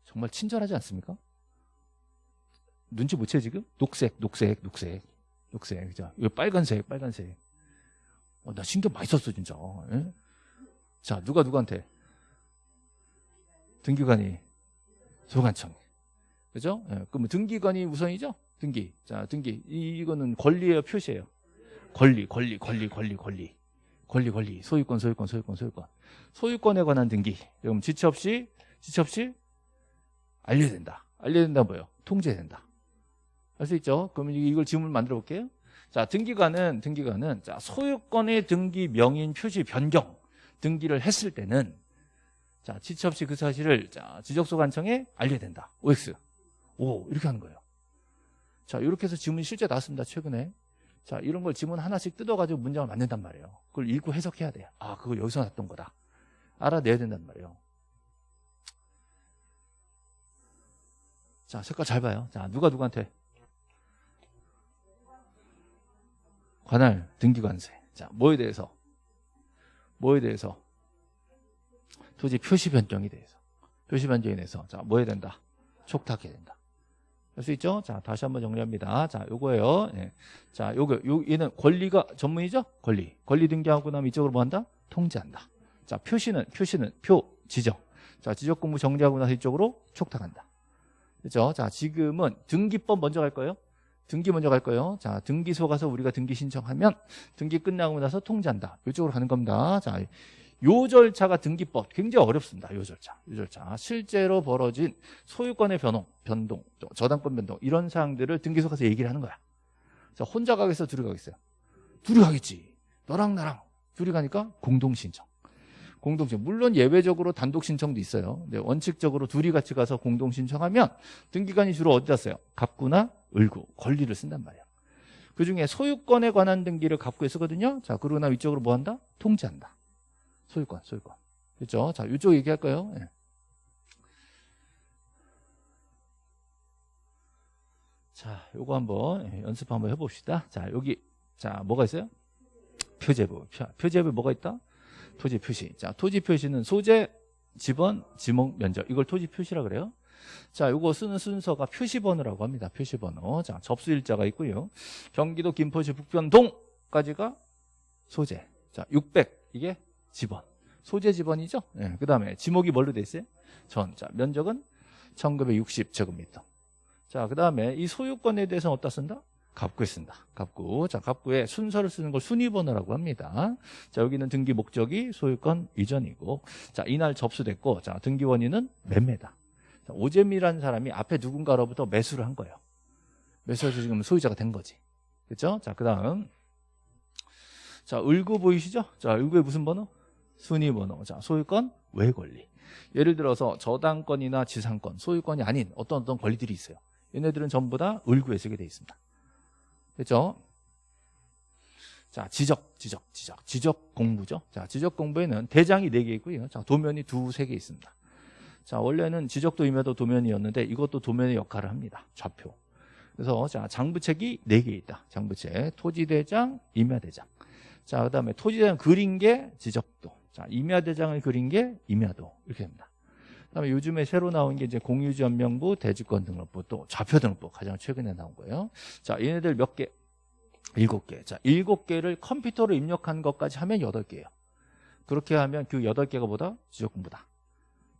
네? 정말 친절하지 않습니까? 눈치 못 채 지금? 녹색, 녹색, 녹색, 녹색. 그죠? 이거 빨간색, 빨간색. 어, 나 신경 많이 썼어 진짜. 예? 자, 누가 누구한테? 등기관이 소관청. 그죠? 예, 그럼 등기관이 우선이죠? 등기. 자, 등기. 이, 이거는 권리예요, 표시예요. 권리, 권리, 권리, 권리, 권리. 권리, 권리. 소유권, 소유권, 소유권, 소유권. 소유권에 관한 등기. 그럼 지체 없이, 지체 없이 알려야 된다. 알려야 된다 뭐예요? 통제된다. 할 수 있죠? 그러면 이걸 지문을 만들어 볼게요. 자, 등기관은, 등기관은, 자, 소유권의 등기 명인 표시 변경 등기를 했을 때는, 자, 지체 없이 그 사실을, 자, 지적소 관청에 알려야 된다. OX. 오, 이렇게 하는 거예요. 자, 이렇게 해서 지문이 실제 나왔습니다. 최근에. 자, 이런 걸 지문 하나씩 뜯어가지고 문장을 만든단 말이에요. 그걸 읽고 해석해야 돼요. 아, 그거 여기서 났던 거다. 알아내야 된단 말이에요. 자, 색깔 잘 봐요. 자, 누가 누구한테? 관할 등기관세. 자, 뭐에 대해서? 뭐에 대해서? 토지 표시 변경에 대해서. 표시 변경에 대해서. 자, 뭐 해야 된다? 촉탁해야 된다. 할 수 있죠? 자, 다시 한번 정리합니다. 자, 요거예요. 예. 자, 요거, 요, 얘는 권리가 전문이죠? 권리. 권리 등기하고 나면 이쪽으로 뭐 한다? 통지한다. 자, 표시는, 표시는, 표, 지적. 자, 지적 공부 정리하고 나서 이쪽으로 촉탁한다. 그죠? 자, 지금은 등기법 먼저 갈 거예요. 등기 먼저 갈 거예요. 자, 등기소 가서 우리가 등기 신청하면 등기 끝나고 나서 통지한다. 이쪽으로 가는 겁니다. 자, 요 절차가 등기법 굉장히 어렵습니다. 요 절차. 요 절차. 실제로 벌어진 소유권의 변동, 변동, 저당권 변동 이런 사항들을 등기소 가서 얘기를 하는 거야. 자, 혼자 가겠어, 둘이 가겠어요? 둘이 가겠지. 너랑 나랑 둘이 가니까 공동 신청. 공동 신청. 물론 예외적으로 단독 신청도 있어요. 근데 원칙적으로 둘이 같이 가서 공동 신청하면 등기관이 주로 어디다 써요? 갑구나 을구, 권리를 쓴단 말이야. 그 중에 소유권에 관한 등기를 갑구에 쓰거든요. 자, 그러고 나 위쪽으로 뭐 한다? 통지한다. 소유권, 소유권. 그렇죠? 자, 이쪽 얘기할까요? 예. 자, 요거 한번 예, 연습 한번 해봅시다. 자, 여기 자 뭐가 있어요? 표제부. 표제부 뭐가 있다? 토지 표시. 자, 토지 표시는 소재, 지번, 지목, 면적. 이걸 토지 표시라 그래요. 자, 요거 쓰는 순서가 표시번호라고 합니다. 표시번호. 자, 접수일자가 있고요. 경기도 김포시 북변동까지가 소재. 자, 600 이게 지번. 소재 지번이죠? 네, 그 다음에 지목이 뭘로 돼 있어요? 전. 자, 면적은 1960제곱미터. 자, 그 다음에 이 소유권에 대해서는 어디다 쓴다? 갑구에 쓴다. 갑구. 자, 갑구에 순서를 쓰는 걸 순위번호라고 합니다. 자, 여기는 등기 목적이 소유권 이전이고, 자, 이날 접수됐고, 자, 등기 원인은 매매다. 자, 오잼이라는 사람이 앞에 누군가로부터 매수를 한 거예요. 매수해서 지금 소유자가 된 거지. 됐죠? 자, 그 다음. 자, 을구 보이시죠? 자, 을구의 무슨 번호? 순위 번호. 자, 소유권, 외 권리. 예를 들어서 저당권이나 지상권, 소유권이 아닌 어떤 어떤 권리들이 있어요. 얘네들은 전부 다 을구에 쓰게 돼 있습니다. 됐죠? 자, 지적, 지적, 지적. 지적 공부죠. 자, 지적 공부에는 대장이 4개 있고요. 자, 도면이 두, 세개 있습니다. 자, 원래는 지적도 임야도 도면이었는데 이것도 도면의 역할을 합니다. 좌표. 그래서 자, 장부책이 4개 있다. 장부책, 토지대장, 임야대장. 자, 그다음에 토지대장 그린 게 지적도. 자, 임야대장을 그린 게 임야도. 이렇게 됩니다. 그다음에 요즘에 새로 나온 게 이제 공유지연명부, 대지권 등록부, 또 좌표 등록부 가장 최근에 나온 거예요. 자, 얘네들 몇 개? 일곱 개. 자, 일곱 개를 컴퓨터로 입력한 것까지 하면 여덟 개예요. 그렇게 하면 그 여덟 개가 뭐다? 지적공부다.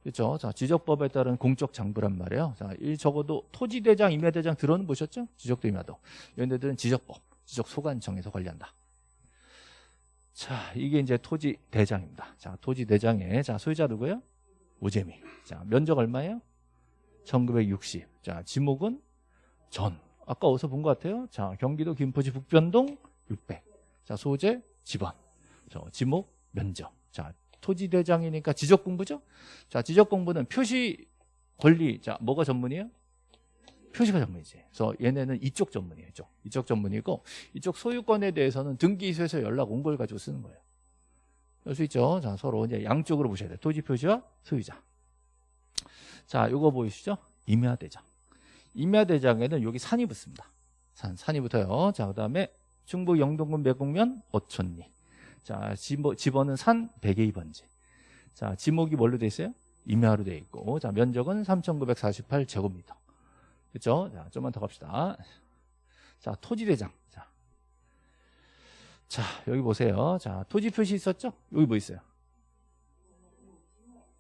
그렇죠? 자, 지적법에 따른 공적 장부란 말이에요. 자, 이 적어도 토지대장, 임야대장 들어는 보셨죠? 지적도 임야도. 얘네들은 지적법, 지적 소관청에서 관리한다. 자, 이게 이제 토지대장입니다. 자, 토지대장에 자, 소유자 누구예요? 오재미. 자, 면적 얼마예요? 1960. 자, 지목은 전. 아까 어디서 본 것 같아요? 자, 경기도 김포시 북변동 600. 자, 소재 집원. 저 지목 면적. 자, 토지 대장이니까 지적 공부죠? 자, 지적 공부는 표시 권리. 자, 뭐가 전문이에요? 표시가 전문이지. 그래서 얘네는 이쪽 전문이에요. 이쪽. 이쪽 전문이고 이쪽 소유권에 대해서는 등기소에서 연락 온 걸 가지고 쓰는 거예요. 알수 있죠? 자, 서로 이제 양쪽으로 보셔야 돼요. 토지 표시와 소유자. 자, 요거 보이시죠? 임야대장. 임야대장에는 여기 산이 붙습니다. 산, 산이 붙어요. 자, 그 다음에 충북 영동군 매곡면 어촌리. 자, 집어, 집어는 산 102번지. 자, 지목이 뭘로 돼 있어요? 임야로 돼 있고. 자, 면적은 3,948제곱미터. 그죠? 자, 좀만 더 갑시다. 자, 토지대장. 자. 자, 여기 보세요. 자, 토지 표시 있었죠? 여기 뭐 있어요?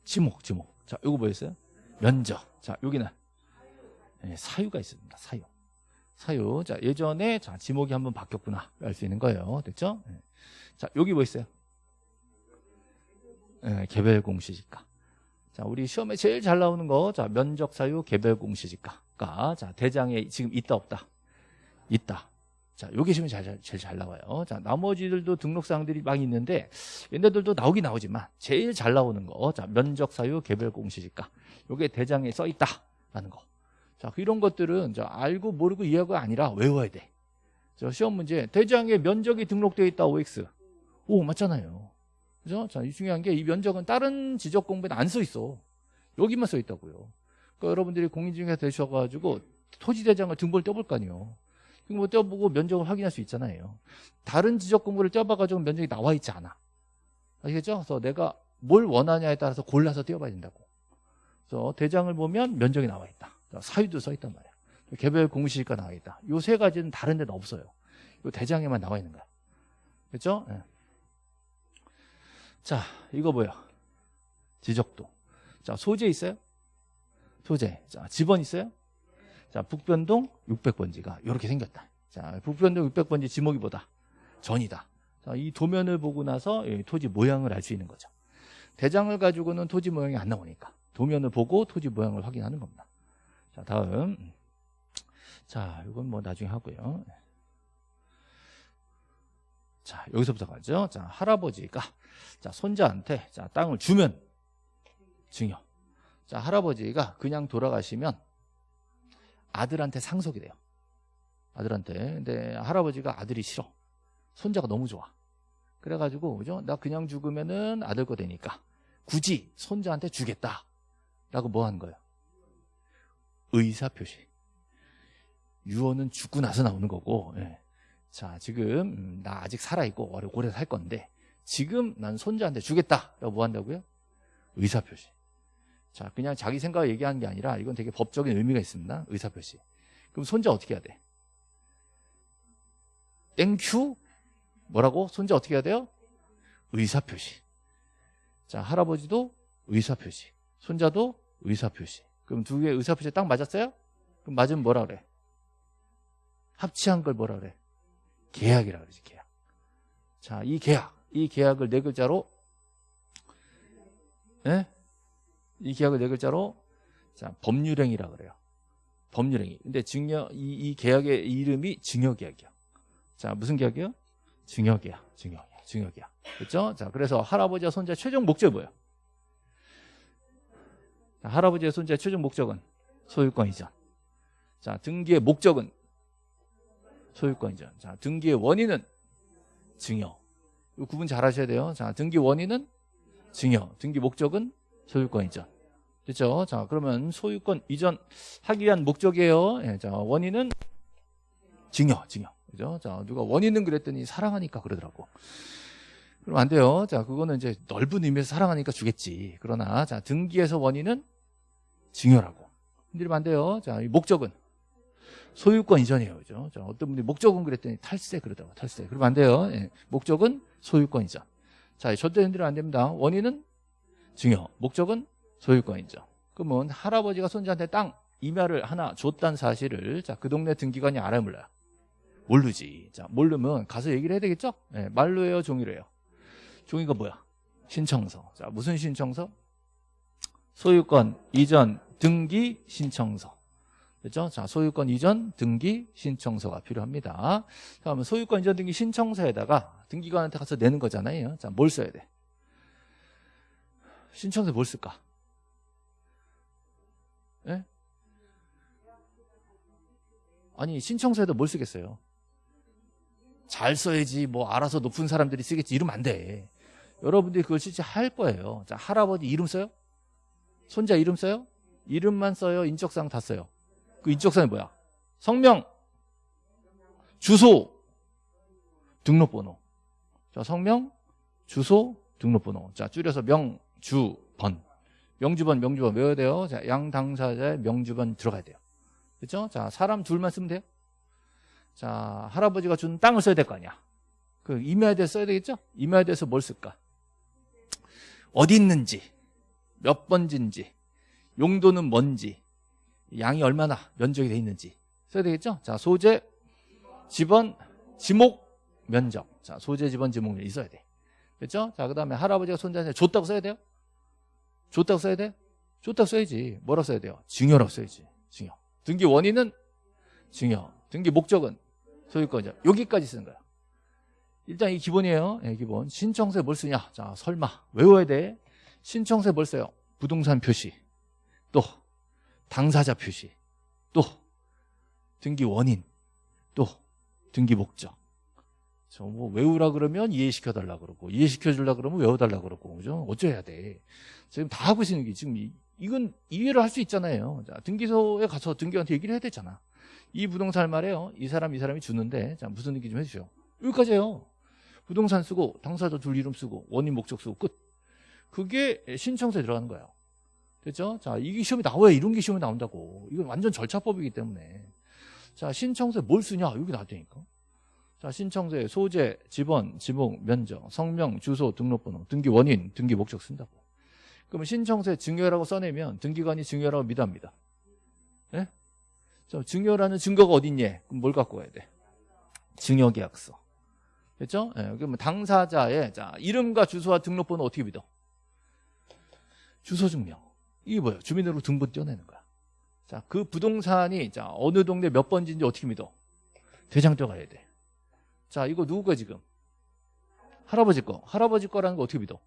지목, 지목. 자, 요거 뭐 있어요? 면적. 자, 여기는 네, 사유가 있습니다. 사유. 사유. 자, 예전에 자, 지목이 한번 바뀌었구나. 알 수 있는 거예요. 됐죠? 네. 자, 여기 뭐 있어요? 네, 개별 공시지가. 자, 우리 시험에 제일 잘 나오는 거. 자, 면적 사유 개별 공시지가가 자, 대장에 지금 있다 없다. 있다. 자, 요게 지금 잘, 제일 잘 나와요. 자, 나머지들도 등록사항들이 막 있는데, 얘네들도 나오긴 나오지만, 제일 잘 나오는 거. 자, 면적 사유 개별 공시지가. 요게 대장에 써 있다라는 거. 자, 이런 것들은 자, 알고 모르고 이해가 아니라 외워야 돼. 자, 시험 문제. 대장에 면적이 등록되어 있다, OX. 오, 맞잖아요. 그죠? 자, 이 중요한 게 이 면적은 다른 지적 공부에는 안 써 있어. 여기만 써 있다고요. 그러니까 여러분들이 공인중개사 되셔 가지고 토지 대장을 등본을 떼볼 거 아니에요. 등본 떼보고 면적을 확인할 수 있잖아요. 다른 지적 공부를 떼봐가지고 면적이 나와 있지 않아. 아시겠죠? 그래서 내가 뭘 원하냐에 따라서 골라서 떼어봐야 된다고. 그래서 대장을 보면 면적이 나와 있다. 사유도 써 있단 말이야. 개별 공시지가 나와 있다. 요 세 가지는 다른 데는 없어요. 요 대장에만 나와 있는 거야. 그렇죠? 네. 자, 이거 뭐야? 지적도. 자, 소재 있어요? 소재. 자, 집원 있어요? 자, 북변동 600번지가 이렇게 생겼다. 자, 북변동 600번지 지목이 뭐다? 전이다. 자, 이 도면을 보고 나서 토지 모양을 알 수 있는 거죠. 대장을 가지고는 토지 모양이 안 나오니까 도면을 보고 토지 모양을 확인하는 겁니다. 자, 다음. 자, 이건 뭐 나중에 하고요. 자, 여기서부터 가죠. 자, 할아버지가 자, 손자한테 자, 땅을 주면 증여. 자, 할아버지가 그냥 돌아가시면 아들한테 상속이 돼요. 아들한테. 근데 할아버지가 아들이 싫어. 손자가 너무 좋아. 그래가지고, 그죠? 나 그냥 죽으면은 아들 거 되니까 굳이 손자한테 주겠다. 라고 뭐 하는 거예요? 의사표시. 유언은 죽고 나서 나오는 거고, 예. 자, 지금, 음, 나 아직 살아있고, 오래 살 건데, 지금 난 손자한테 주겠다. 라고 뭐 한다고요? 의사표시. 자, 그냥 자기 생각을 얘기하는 게 아니라, 이건 되게 법적인 의미가 있습니다. 의사표시. 그럼 손자 어떻게 해야 돼? thank you? 뭐라고? 손자 어떻게 해야 돼요? 의사표시. 자, 할아버지도 의사표시. 손자도 의사표시. 그럼 두 개의 의사표시 딱 맞았어요? 그럼 맞으면 뭐라 그래? 합치한 걸 뭐라 그래? 계약이라 그러지, 계약. 자, 이 계약. 이 계약을 네 글자로, 예? 이 계약을 네 글자로, 자, 법률행위라 그래요. 법률행위. 근데 증여, 이, 이 계약의 이름이 증여계약이야. 자, 무슨 계약이요? 증여계약, 증여계약, 증여계약. 그렇죠? 자, 그래서 할아버지와 손자의 최종 목적이 뭐예요? 자, 할아버지와 손자의 최종 목적은 소유권 이전. 자, 등기의 목적은 소유권 이전. 자, 등기의 원인은 증여. 이 구분 잘 하셔야 돼요. 자, 등기 원인은 증여. 등기 목적은 소유권 이전. 됐죠? 자, 그러면 소유권 이전 하기 위한 목적이에요. 예, 자, 원인은 증여, 증여. 그죠? 자, 누가 원인은 그랬더니 사랑하니까 그러더라고. 그럼 안 돼요. 자, 그거는 이제 넓은 의미에서 사랑하니까 주겠지. 그러나, 자, 등기에서 원인은 증여라고. 흔들리면 안 돼요. 자, 이 목적은 소유권 이전이에요. 그죠? 자, 어떤 분이 목적은 그랬더니 탈세 그러더라고. 탈세. 그러면 안 돼요. 예. 목적은 소유권 이전. 자, 절대 흔들리면 안 됩니다. 원인은 증여. 목적은 소유권 인정. 그러면 할아버지가 손자한테 땅 임야를 하나 줬다는 사실을 자, 그 동네 등기관이 알아요, 몰라요? 모르지. 자, 모르면 가서 얘기를 해야 되겠죠? 네, 말로 해요, 종이로 해요? 종이가 뭐야? 신청서. 자, 무슨 신청서? 소유권 이전 등기 신청서. 그렇죠? 자, 소유권 이전 등기 신청서가 필요합니다. 그러면 소유권 이전 등기 신청서에다가 등기관한테 가서 내는 거잖아요. 자, 뭘 써야 돼? 신청서에 뭘 쓸까? 예? 아니 신청서에도 뭘 쓰겠어요? 잘 써야지 뭐 알아서 높은 사람들이 쓰겠지 이러면 안 돼. 여러분들이 그걸 실제 할 거예요. 자 할아버지 이름 써요? 손자 이름 써요? 이름만 써요? 인적사항 다 써요? 그 인적사항이 뭐야? 성명, 주소, 등록번호. 자 성명, 주소, 등록번호. 자 줄여서 명, 주, 번. 명주번, 명주번 외워야 돼요. 자, 양 당사자의 명주번 들어가야 돼요. 그렇죠? 자, 사람 둘만 쓰면 돼요. 자, 할아버지가 준 땅을 써야 될 거 아니야. 그 임야에 대해서 써야 되겠죠? 임야에 대해서 뭘 쓸까? 어디 있는지, 몇 번지인지, 용도는 뭔지, 양이 얼마나 면적이 돼 있는지 써야 되겠죠? 자, 소재, 지번, 지목, 면적. 자, 소재, 지번, 지목 있어야 돼. 그렇죠? 자, 그 다음에 할아버지가 손자한테 줬다고 써야 돼요? 줬다고 써야 돼? 줬다고 써야지. 뭐라고 써야 돼요? 증여라고 써야지. 증여. 등기 원인은 증여. 등기 목적은 소유권이죠. 여기까지 쓰는 거야. 일단 이 기본이에요. 네, 기본. 신청서에 뭘 쓰냐? 자, 설마 외워야 돼. 신청서에 뭘 써요? 부동산 표시. 또 당사자 표시. 또 등기 원인. 또 등기 목적. 뭐 외우라 그러면 이해시켜 달라 그러고 이해시켜 줄라 그러면 외워 달라 그러고 그죠? 어쩌야 돼. 지금 다 하고 있는 게 지금 이, 이건 이해를 할 수 있잖아요. 자, 등기소에 가서 등기한테 얘기를 해야 되잖아. 이 부동산 말이에요. 이 사람 이 사람이 주는데 자 무슨 등기 좀 해주죠. 여기까지예요. 부동산 쓰고 당사자 둘 이름 쓰고 원인 목적 쓰고 끝. 그게 신청서에 들어가는 거예요. 됐죠? 자 이게 시험이 나와야 이런 게 시험에 나온다고. 이건 완전 절차법이기 때문에. 자 신청서에 뭘 쓰냐 여기 나왔다니까. 자, 신청서에 소재, 지번, 지목, 면적, 성명, 주소, 등록번호, 등기 원인, 등기 목적 쓴다고. 그러면 신청서에 증여라고 써내면 등기관이 증여라고 믿어합니다. 예? 자, 증여라는 증거가 어딨니? 그럼 뭘 갖고 와야 돼? 증여계약서. 됐죠? 예, 그러면 당사자의 자, 이름과 주소와 등록번호 어떻게 믿어? 주소 증명. 이게 뭐예요? 주민으로 등본 떼어내는 거야. 자, 그 부동산이 자, 어느 동네 몇 번지인지 어떻게 믿어? 대장 떼어가야 돼. 자, 이거 누구 거 지금? 할아버지 거. 할아버지 거라는 거 어떻게 믿어?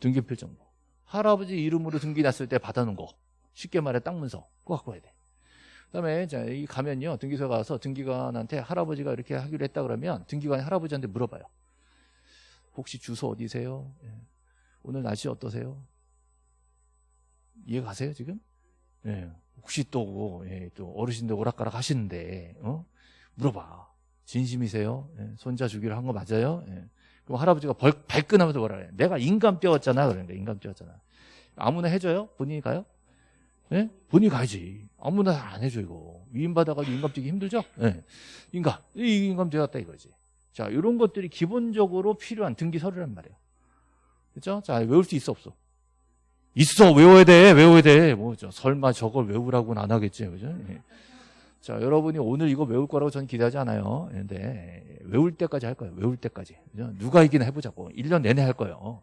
등기필 정보. 할아버지 이름으로 등기 났을 때 받아놓은 거. 쉽게 말해 땅 문서. 그거 갖고 와야 돼. 그다음에 자, 이 가면요. 등기소 가서 등기관한테 할아버지가 이렇게 하기로 했다 그러면 등기관이 할아버지한테 물어봐요. 혹시 주소 어디세요? 예. 오늘 날씨 어떠세요? 이해 가세요 지금? 예. 혹시 또, 예, 또 어르신들 오락가락 하시는데 어? 물어봐. 진심이세요? 예, 손자 주기로 한 거 맞아요? 예. 그럼 할아버지가 벌, 발끈하면서 뭐라 그래? 내가 인감 떼었잖아. 그러니까 인감 떼었잖아. 아무나 해줘요? 본인이 가요? 예? 본인이 가야지. 아무나 안 해줘, 이거. 위임 받아가지고 인감 떼기 힘들죠? 예. 인감. 이 인감 떼었다 이거지. 자, 이런 것들이 기본적으로 필요한 등기 서류란 말이에요. 그죠? 자, 외울 수 있어, 없어? 있어, 외워야 돼, 외워야 돼. 뭐, 저, 설마 저걸 외우라고는 안 하겠지, 그죠? 예. 자, 여러분이 오늘 이거 외울 거라고 저는 기대하지 않아요. 근데 외울 때까지 할 거예요. 외울 때까지. 누가 이기나 해보자고. 1년 내내 할 거예요.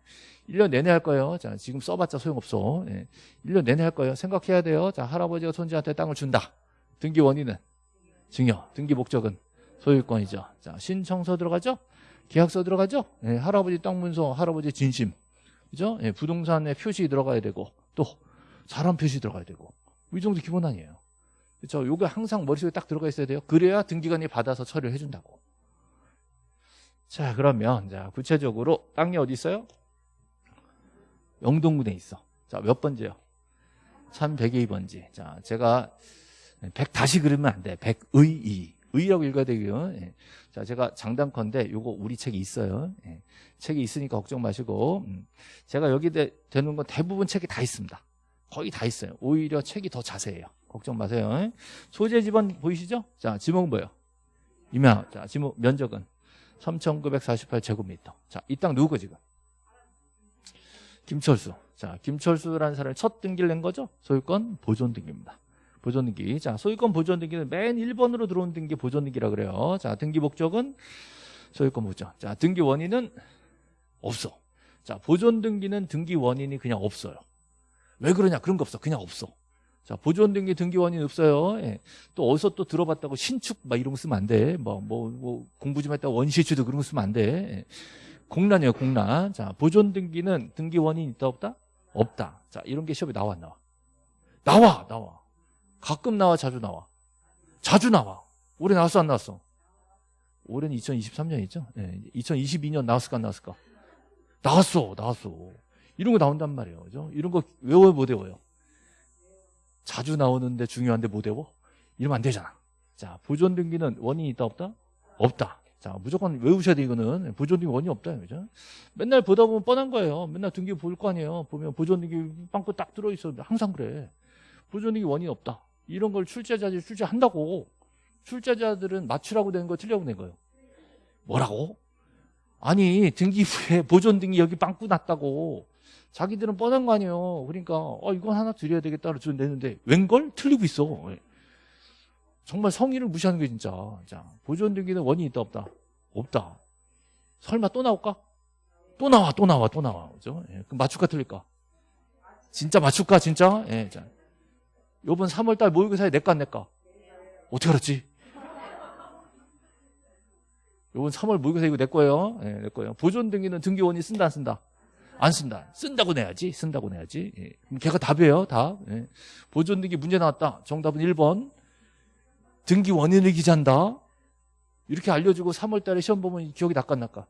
1년 내내 할 거예요. 자, 지금 써봤자 소용없어. 예. 1년 내내 할 거예요. 생각해야 돼요. 자, 할아버지가 손자한테 땅을 준다. 등기 원인은 증여. 등기 목적은 소유권이죠. 자, 신청서 들어가죠? 계약서 들어가죠? 예, 할아버지 땅 문서, 할아버지 진심. 그죠? 예, 부동산에 표시 들어가야 되고, 또, 사람 표시 들어가야 되고. 이 정도 기본 아니에요. 그죠? 요게 항상 머릿속에 딱 들어가 있어야 돼요. 그래야 등기관이 받아서 처리를 해준다고. 자, 그러면, 자, 구체적으로 땅이 어디 있어요? 영동군에 있어. 자, 몇 번째요? 1102번지. 자, 제가 100 다시 그리면 안 돼. 100의 2. 의라고 읽어야 되고요. 예. 자, 제가 장단컨대 요거 우리 책이 있어요. 예. 책이 있으니까 걱정 마시고 음. 제가 여기 되, 되는 건 대부분 책이 다 있습니다. 거의 다 있어요. 오히려 책이 더 자세해요. 걱정 마세요. 예. 소재 지번 보이시죠? 자, 지목은 뭐예요? 이면 자, 지목 면적은 3,948제곱미터. 자, 이 땅 누구 거 지금? 김철수. 자, 김철수라는 사람이 첫 등기를 낸 거죠? 소유권 보존 등기입니다. 보존 등기. 자, 소유권 보존 등기는 맨 1번으로 들어온 등기 보존 등기라 그래요. 자, 등기 목적은 소유권 보존. 자, 등기 원인은 없어. 자, 보존 등기는 등기 원인이 그냥 없어요. 왜 그러냐? 그런 거 없어. 그냥 없어. 자, 보존 등기 등기 원인 없어요. 예. 또 어디서 또 들어봤다고 신축 막 이런 거 쓰면 안 돼. 뭐, 뭐, 뭐 공부 좀 했다고 원시추도 그런 거 쓰면 안 돼. 예. 공란이에요, 공란. 자, 보존 등기는 등기 원인 있다 없다? 없다. 자, 이런 게 시험에 나와 안 나와? 나와, 나와. 가끔 나와, 자주 나와. 자주 나와. 올해 나왔어, 안 나왔어? 올해는 2023년이죠? 네, 2022년 나왔을까, 안 나왔을까? 나왔어, 나왔어. 이런 거 나온단 말이에요. 그죠? 이런 거 외워요, 못 외워요? 자주 나오는데 중요한데 못 외워? 이러면 안 되잖아. 자, 보존 등기는 원인이 있다, 없다? 없다. 자, 무조건 외우셔야 돼, 이거는. 보존 등기 원인이 없다, 그죠? 맨날 보다 보면 뻔한 거예요. 맨날 등기 볼 거 아니에요. 보면 보존 등기 빵꾸 딱 들어있어. 항상 그래. 보존 등기 원인이 없다. 이런 걸 출제자들이 출제한다고 출제자들은 맞추라고 된 거 틀려고 낸 거예요. 뭐라고? 아니 등기 후에 보존 등기 여기 빵꾸 났다고 자기들은 뻔한 거 아니에요. 그러니까 어 이건 하나 드려야 되겠다 그래서 내는데 웬걸 틀리고 있어. 예. 정말 성의를 무시하는 게 진짜. 자 보존 등기는 원인이 있다 없다? 없다. 설마 또 나올까? 또 나와 또 나와 또 나와 그죠? 예. 그럼 맞출까 틀릴까? 진짜 맞출까 진짜? 예. 자. 요번 3월 달 모의고사에 내과 안 내과? 어떻게 알았지? 요번 3월 모의고사 이거 내 거예요. 네, 내 거예요. 보존 등기는 등기원이 쓴다 안 쓴다? 안 쓴다. 쓴다고 내야지. 쓴다고 내야지. 예. 그럼 걔가 답이에요. 답. 예. 보존 등기 문제 나왔다. 정답은 1번. 등기 원인을 기재한다. 이렇게 알려주고 3월 달에 시험 보면 기억이 낚아 낚아.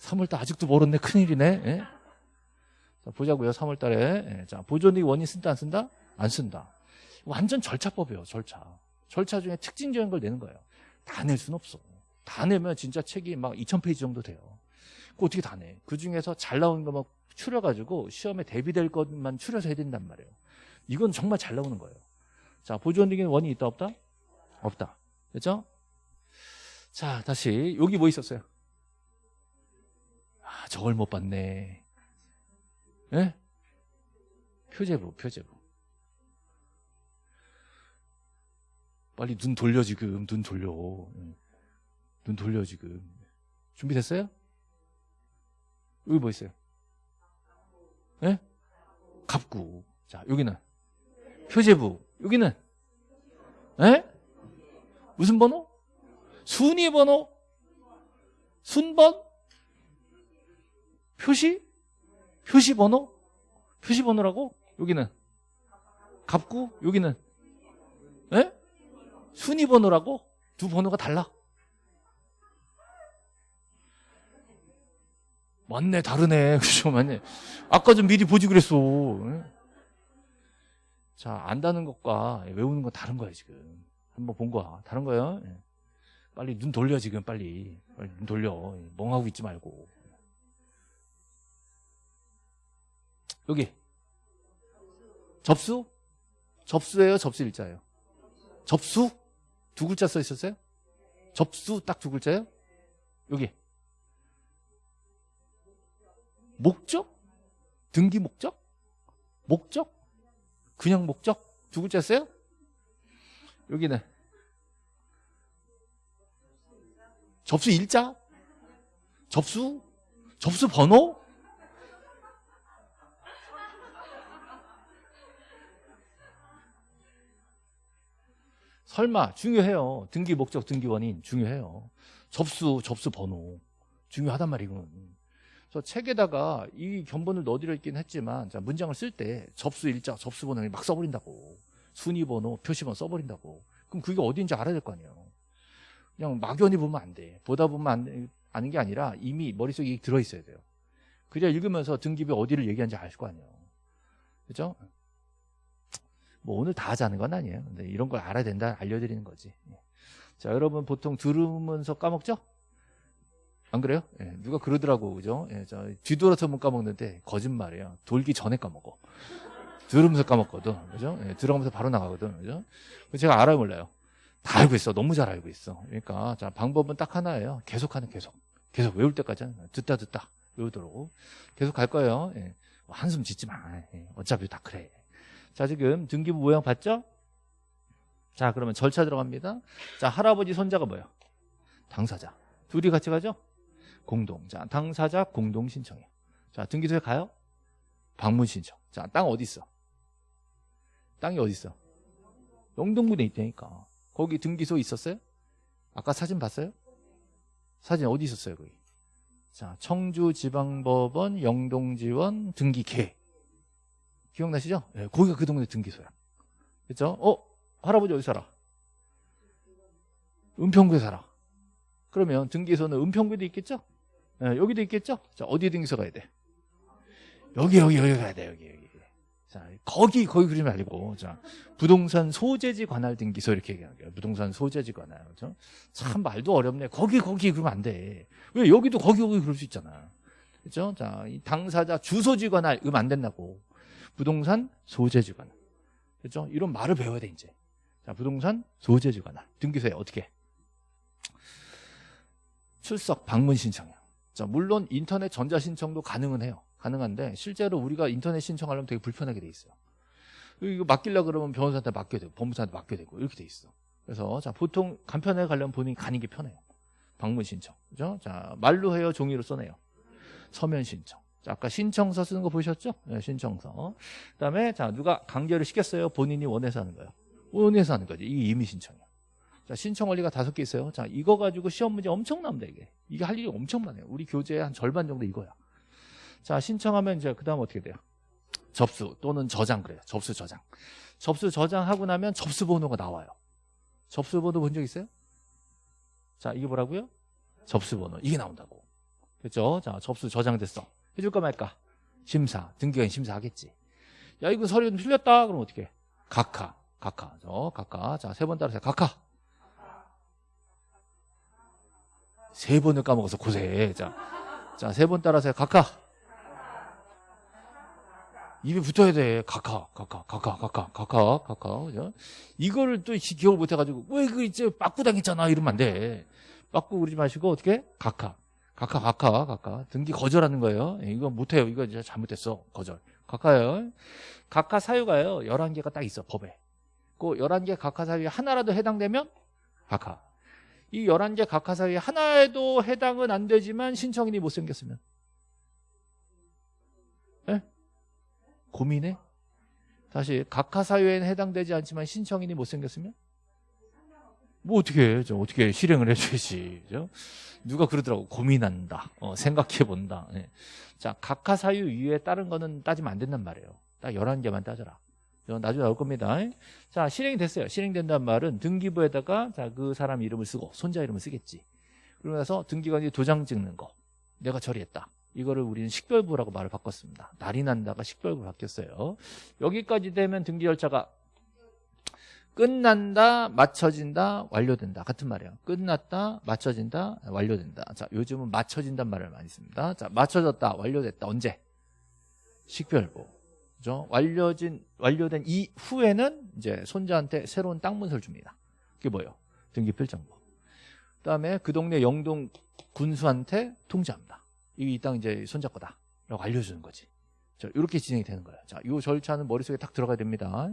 3월 달 아직도 멀었네. 큰일이네. 예. 자, 보자고요. 3월 달에. 예. 자, 보존 등기 원인 쓴다 안 쓴다? 안 쓴다. 완전 절차법이에요, 절차. 절차 중에 특징적인 걸 내는 거예요. 다낼 수는 없어. 다 내면 진짜 책이 막 2000페이지 정도 돼요. 그 어떻게 다 내? 그 중에서 잘 나오는 것만 추려가지고 시험에 대비될 것만 추려서 해야 된단 말이에요. 이건 정말 잘 나오는 거예요. 자, 보존등기는 원이 있다, 없다? 없다. 그죠? 자, 다시. 여기 뭐 있었어요? 아, 저걸 못 봤네. 예? 표제부, 표제부. 빨리 눈 돌려 지금 눈 돌려 눈 돌려 지금 준비됐어요? 여기 뭐 있어요? 예? 갑구 자 여기는 표제부 여기는 예? 무슨 번호? 순위 번호? 순번? 표시? 표시 번호? 표시 번호라고? 여기는 갑구 여기는 예? 순위 번호라고? 두 번호가 달라. 맞네, 다르네. 그죠, 맞네. 아까 좀 미리 보지 그랬어. 자, 안다는 것과 외우는 건 다른 거야, 지금. 한번 본 거야. 다른 거야. 빨리 눈 돌려, 지금, 빨리. 빨리 눈 돌려. 멍하고 있지 말고. 여기. 접수? 접수예요, 접수 일자예요? 접수? 두 글자 써 있었어요? 접수 딱 두 글자요? 여기. 목적? 등기 목적? 목적? 그냥 목적? 두 글자 써요? 여기는 접수 일자? 접수? 접수 번호? 설마 중요해요. 등기 목적 등기 원인 중요해요. 접수 접수 번호 중요하단 말이군. 그래서 책에다가 이 견본을 넣어드려 있긴 했지만 자, 문장을 쓸 때 접수 일자 접수 번호를 막 써버린다고 순위 번호 표시번호 써버린다고 그럼 그게 어디인지 알아야 될 거 아니에요. 그냥 막연히 보면 안 돼. 보다 보면 안, 돼. 아는 게 아니라 이미 머릿속에 들어있어야 돼요. 그래야 읽으면서 등기부 어디를 얘기하는지 알 거 아니에요. 그죠? 뭐 오늘 다 하자는 건 아니에요. 근데 이런 걸 알아야 된다 알려드리는 거지. 예. 자, 여러분 보통 들으면서 까먹죠? 안 그래요? 예, 누가 그러더라고, 그죠? 예, 저 뒤돌아서면 까먹는데 거짓말이에요. 돌기 전에 까먹어. 들으면서 까먹거든, 그죠? 예, 들어가면서 바로 나가거든, 그죠? 제가 알아요, 몰라요? 다 알고 있어. 너무 잘 알고 있어. 그러니까 자 방법은 딱 하나예요. 계속하는 계속. 계속 외울 때까지 하는 거야. 듣다 듣다 외우도록 계속 갈 거예요. 예. 한숨 짓지 마. 예. 어차피 다 그래. 자 지금 등기부 모양 봤죠? 자 그러면 절차 들어갑니다. 자 할아버지 손자가 뭐예요? 당사자. 둘이 같이 가죠? 공동. 자 당사자 공동 신청이에요. 자 등기소에 가요? 방문 신청. 자 땅 어디 있어? 땅이 어디 있어? 영동군에 있다니까. 거기 등기소 있었어요? 아까 사진 봤어요? 사진 어디 있었어요, 거기? 자, 청주지방법원 영동지원 등기계. 기억나시죠? 네, 거기가 그 동네 등기소야. 그죠? 어? 할아버지 어디 살아? 은평구에 살아. 그러면 등기소는 은평구에도 있겠죠? 네, 여기도 있겠죠? 자, 어디 등기소 가야 돼? 여기, 여기, 여기 가야 돼, 여기, 여기. 자, 거기, 거기 그러지 말고, 자, 부동산 소재지 관할 등기소 이렇게 얘기하게요. 부동산 소재지 관할. 그죠? 참 말도 어렵네. 거기, 거기 그러면 안 돼. 왜 여기도 거기, 거기 그럴 수 있잖아. 그죠? 자, 이 당사자 주소지 관할, 이러면 안 된다고. 부동산 소재지 관할. 그죠? 이런 말을 배워야 돼, 이제. 자, 부동산 소재지 관할. 등기소에 어떻게? 출석 방문 신청이요. 자, 물론 인터넷 전자 신청도 가능은 해요. 가능한데 실제로 우리가 인터넷 신청하려면 되게 불편하게 돼 있어요. 이거 맡기려 그러면 변호사한테 맡겨야 되고 법무사한테 맡겨야 되고 이렇게 돼 있어. 그래서 자 보통 간편하게 가려면 본인이 가는 게 편해요. 방문 신청. 그죠? 자 말로 해요, 종이로 써내요. 서면 신청. 자, 아까 신청서 쓰는 거 보셨죠? 네, 신청서. 그다음에 자 누가 강제를 시켰어요. 본인이 원해서 하는 거예요. 원해서 하는 거지. 이게 임의 신청이야. 자, 신청 원리가 다섯 개 있어요. 자, 이거 가지고 시험 문제 엄청 납니다, 이게. 이게 할 일이 엄청 많아요. 우리 교재의 한 절반 정도 이거야. 자, 신청하면 이제 그 다음 어떻게 돼요? 접수 또는 저장 그래요. 접수 저장. 접수 저장하고 나면 접수 번호가 나와요. 접수 번호 본 적 있어요? 자, 이게 뭐라고요? 접수 번호. 이게 나온다고. 그렇죠? 자, 접수 저장됐어. 해줄까 말까? 심사. 등기관 심사하겠지. 야, 이거 서류 좀 틀렸다. 그럼 어떻게? 각하. 각하. 저 각하. 자, 세 번 따라서 각하. 세 번을 까먹어서 고세. 자, 자, 세 번 따라서 각하. 입에 붙어야 돼. 각하, 각하, 각하, 각하, 각하, 각하. 그죠? 이거를 또 기억을 못 해가지고, 왜 그 이제 빠꾸 당했잖아. 이러면 안 돼. 빠꾸 그러지 마시고, 어떻게? 각하. 각하, 각하, 각하. 등기 거절하는 거예요. 예, 이거 못해요. 이거 진짜 잘못됐어. 거절. 각하요. 각하 사유가요. 11개가 딱 있어. 법에. 그 11개 각하 사유에 하나라도 해당되면 각하. 이 11개 각하 사유에 하나에도 해당은 안 되지만 신청인이 못생겼으면. 예? 고민해? 다시 각하 사유에는 해당되지 않지만 신청인이 못생겼으면? 뭐 어떻게 해? 저 어떻게 실행을 해줘야지. 그죠? 누가 그러더라고. 고민한다. 어, 생각해본다. 네. 자, 각하 사유 이외에 다른 거는 따지면 안 된단 말이에요. 딱 11개만 따져라. 나중에 나올 겁니다. 자, 실행이 됐어요. 실행된다는 말은 등기부에다가 자, 그 사람 이름을 쓰고 손자 이름을 쓰겠지. 그러면서 등기관이 도장 찍는 거. 내가 처리했다. 이거를 우리는 식별부라고 말을 바꿨습니다. 날이 난다가 식별부 바뀌었어요. 여기까지 되면 등기 절차가 끝난다, 맞춰진다, 완료된다. 같은 말이에요. 끝났다, 맞춰진다, 완료된다. 자, 요즘은 맞춰진다는 말을 많이 씁니다. 자, 맞춰졌다, 완료됐다. 언제? 식별부. 그죠? 완료진, 완료된 이후에는 이제 손자한테 새로운 땅 문서를 줍니다. 그게 뭐예요? 등기 필정부. 그 다음에 그 동네 영동 군수한테 통지합니다. 이 땅 이제 손자 거다. 라고 알려주는 거지. 자, 이렇게 진행이 되는 거예요. 자, 이 절차는 머릿속에 딱 들어가야 됩니다.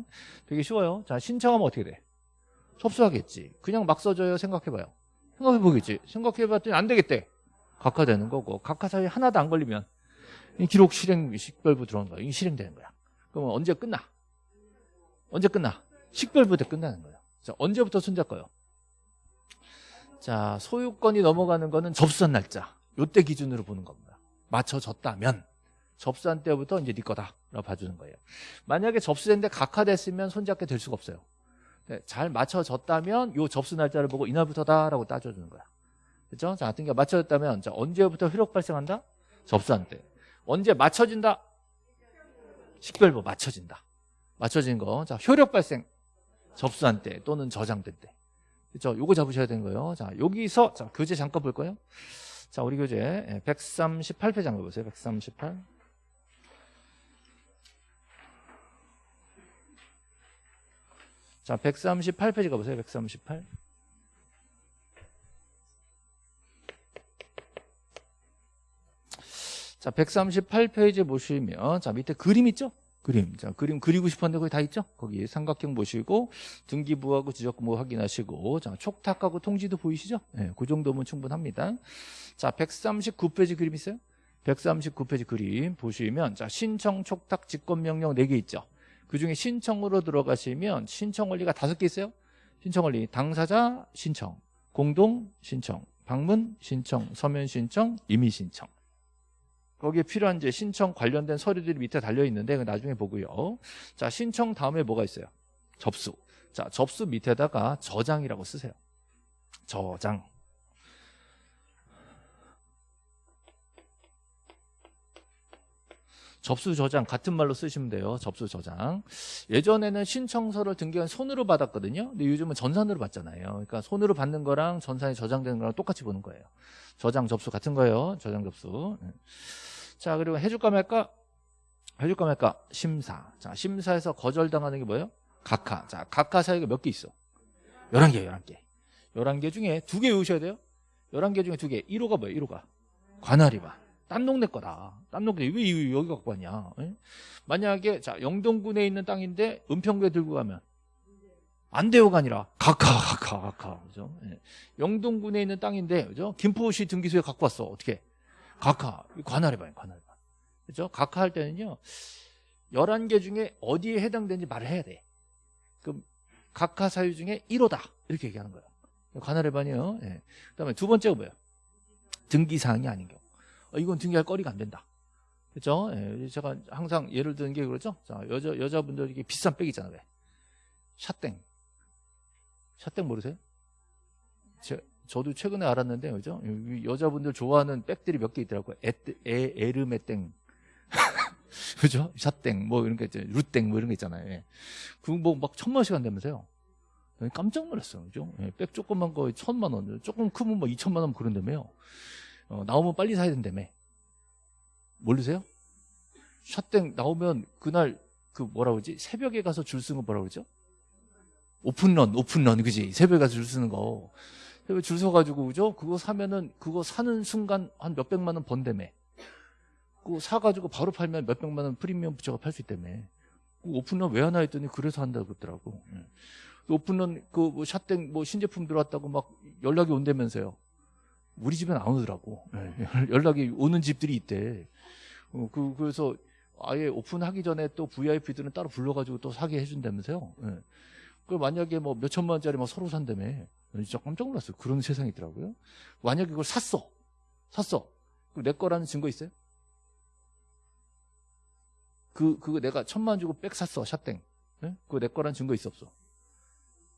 되게 쉬워요. 자, 신청하면 어떻게 돼? 접수하겠지. 그냥 막 써줘요. 생각해봐요. 생각해보겠지. 생각해봤더니 안 되겠대. 각하되는 거고. 각하 사이에 하나도 안 걸리면 기록 실행 식별부 들어오는 거야. 이게 실행되는 거야. 그러면 언제 끝나? 언제 끝나? 식별부 때 끝나는 거야. 자, 언제부터 손잡고요? 자, 소유권이 넘어가는 거는 접수한 날짜. 요때 기준으로 보는 겁니다. 맞춰졌다면 접수한 때부터 이제 네 거다라고 봐주는 거예요. 만약에 접수됐는데 각하됐으면 손잡게 될 수가 없어요. 네, 잘 맞춰졌다면 요 접수 날짜를 보고 이날부터다라고 따져주는 거야. 그렇죠? 자, 등기가 맞춰졌다면 자, 언제부터 효력 발생한다? 접수한 때. 언제 맞춰진다? 식별부 맞춰진다. 맞춰진 거. 자, 효력 발생. 접수한 때 또는 저장된 때. 그렇죠? 요거 잡으셔야 되는 거예요. 자, 여기서 자, 교재 잠깐 볼 거예요. 자, 우리 교재 138페이지 잠깐 보세요. 138. 자, 138페이지 가보세요. 138. 자, 138페이지 보시면 자, 밑에 그림 있죠? 그림. 자, 그림 그리고 싶었는데 거기 다 있죠? 거기 삼각형 보시고 등기부하고 지적부 확인하시고 자, 촉탁하고 통지도 보이시죠? 네, 그 정도면 충분합니다. 자, 139페이지 그림 있어요? 139페이지 그림 보시면 자, 신청 촉탁 직권 명령 4개 있죠? 그중에 신청으로 들어가시면 신청 원리가 다섯 개 있어요. 신청 원리 당사자 신청, 공동 신청, 방문 신청, 서면 신청, 임의 신청. 거기에 필요한 이제 신청 관련된 서류들이 밑에 달려 있는데 나중에 보고요. 자, 신청 다음에 뭐가 있어요? 접수. 자, 접수 밑에다가 저장이라고 쓰세요. 저장. 접수 저장 같은 말로 쓰시면 돼요. 접수 저장. 예전에는 신청서를 등기한 손으로 받았거든요. 근데 요즘은 전산으로 받잖아요. 그러니까 손으로 받는 거랑 전산에 저장되는 거랑 똑같이 보는 거예요. 저장 접수 같은 거예요. 저장 접수. 네. 자, 그리고 해줄까 말까? 해줄까 말까? 심사. 자, 심사에서 거절당하는 게 뭐예요? 각하. 자, 각하 사유가 몇 개 있어? 11개, 11개. 11개 중에 두 개 외우셔야 돼요. 11개 중에 두 개. 1호가 뭐예요? 1호가. 관할이반. 딴 동네 거다. 딴 동네 왜 여기 갖고 왔냐? 에? 만약에 자 영동군에 있는 땅인데 은평구에 들고 가면 안 돼요가 아니라 각하 각하 각하 그죠? 예. 영동군에 있는 땅인데 그죠? 김포시 등기소에 갖고 왔어 어떻게? 각하 관할해봐요 관할해봐 그죠? 각하 할 때는요 11개 중에 어디에 해당되는지 말을 해야 돼. 그럼 각하 사유 중에 1호다 이렇게 얘기하는 거예요. 관할해봐니요. 예. 그다음에 두 번째가 뭐예요? 등기사항이 아닌 경우. 어, 이건 등기할 거리가 안 된다. 그렇죠? 예, 제가 항상 예를 드는 게 그렇죠. 자, 여자 여자분들 이게 비싼 백 있잖아요. 왜? 샷땡. 샷땡 모르세요? 제, 저도 최근에 알았는데 그죠? 여자분들 좋아하는 백들이 몇 개 있더라고요. 에, 에, 에르메 땡. 그죠? 샷땡 뭐 이런 게 있죠. 루땡 뭐 이런 거 있잖아요. 예. 그뭐 막 천만 원씩 한다면서요. 깜짝 놀랐어요. 그죠? 예, 백 조금만 거 천만 원. 조금 크면 뭐 이천만 원 그런다며요. 어, 나오면 빨리 사야 된다며. 모르세요? 샷땡 나오면 그날 그 뭐라 그러지? 새벽에 가서 줄 쓰는 거 뭐라 그러죠? 오픈런, 오픈런, 그지? 새벽에 가서 줄 쓰는 거. 줄 서가지고, 그죠? 그거 사면은, 그거 사는 순간 한 몇백만 원 번다며. 그거 사가지고 바로 팔면 몇백만 원 프리미엄 붙여가 팔 수 있다며. 그 오픈런 왜 하나 했더니 그래서 한다고 그러더라고. 예. 그 오픈런, 그, 뭐, 샷땡, 뭐, 신제품 들어왔다고 막 연락이 온다면서요. 우리 집엔 안 오더라고. 네. 연락이 오는 집들이 있대. 어, 그, 그래서 아예 오픈하기 전에 또 VIP들은 따로 불러가지고 또 사게 해준다면서요. 네. 그 만약에 뭐 몇천만 원짜리 막 서로 산다며. 진짜 깜짝 놀랐어요. 그런 세상이 있더라고요. 만약에 그걸 샀어. 샀어. 그럼 내 거라는 증거 있어요? 그, 그거 내가 천만 원 주고 백 샀어. 샷땡. 네? 그거 내 거라는 증거 있어 없어?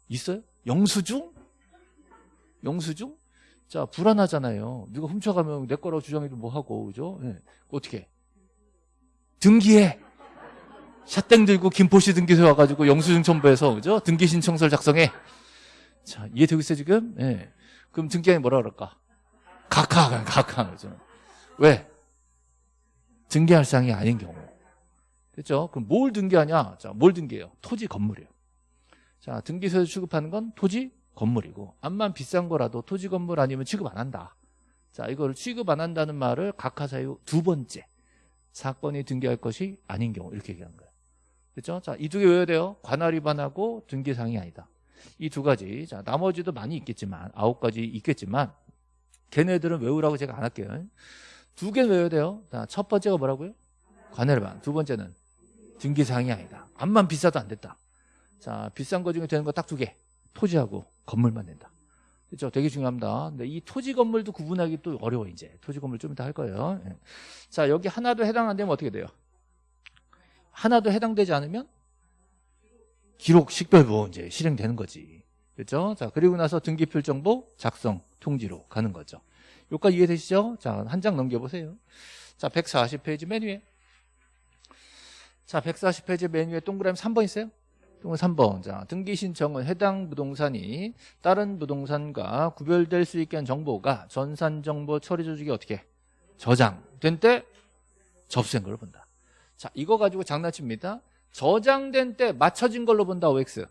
있어요? 영수증? 영수증? 자, 불안하잖아요. 누가 훔쳐가면 내 거라고 주장해도 뭐 하고, 그죠? 네. 어떻게? 등기해! 샷땡 들고 김포시 등기소에 와가지고 영수증 첨부해서, 그죠? 등기 신청서를 작성해. 자, 이해되고 있어요, 지금? 예. 네. 그럼 등기하에 뭐라 그럴까? 각하, 각하, 그죠? 왜? 등기할 사항이 아닌 경우. 됐죠? 그럼 뭘 등기하냐? 자, 뭘 등기해요? 토지 건물이에요. 자, 등기소에서 취급하는 건 토지 건물이고 암만 비싼 거라도 토지 건물 아니면 취급 안 한다. 자, 이걸 취급 안 한다는 말을 각하사유 두 번째 사건이 등기할 것이 아닌 경우 이렇게 얘기하는 거예요. 그렇죠? 자, 이 두 개 외워야 돼요. 관할 위반하고 등기사항이 아니다. 이 두 가지. 자, 나머지도 많이 있겠지만 아홉 가지 있겠지만 걔네들은 외우라고 제가 안 할게요. 두개 외워야 돼요. 자, 첫 번째가 뭐라고요? 관할 위반. 두 번째는 등기사항이 아니다. 암만 비싸도 안 됐다. 자, 비싼 거 중에 되는 거 딱 두 개. 토지하고 건물만 낸다. 그렇죠? 되게 중요합니다. 근데 이 토지 건물도 구분하기 또 어려워 이제. 토지 건물 좀 이따 할 거예요. 예. 자 여기 하나도 해당 안 되면 어떻게 돼요? 하나도 해당되지 않으면 기록 식별부 이제 실행되는 거지. 그렇죠? 자 그리고 나서 등기필 정보 작성 통지로 가는 거죠. 여기까지 이해되시죠? 자 한 장 넘겨보세요. 자 140페이지 맨 위에. 자 140페이지 맨 위에 동그라미 3번 있어요? 동그라미 3번. 자 등기 신청은 해당 부동산이 다른 부동산과 구별될 수 있게 한 정보가 전산 정보 처리 조직에 어떻게 저장된 때 접수된 걸로 본다. 자 이거 가지고 장난칩니다. 저장된 때 맞춰진 걸로 본다 OX.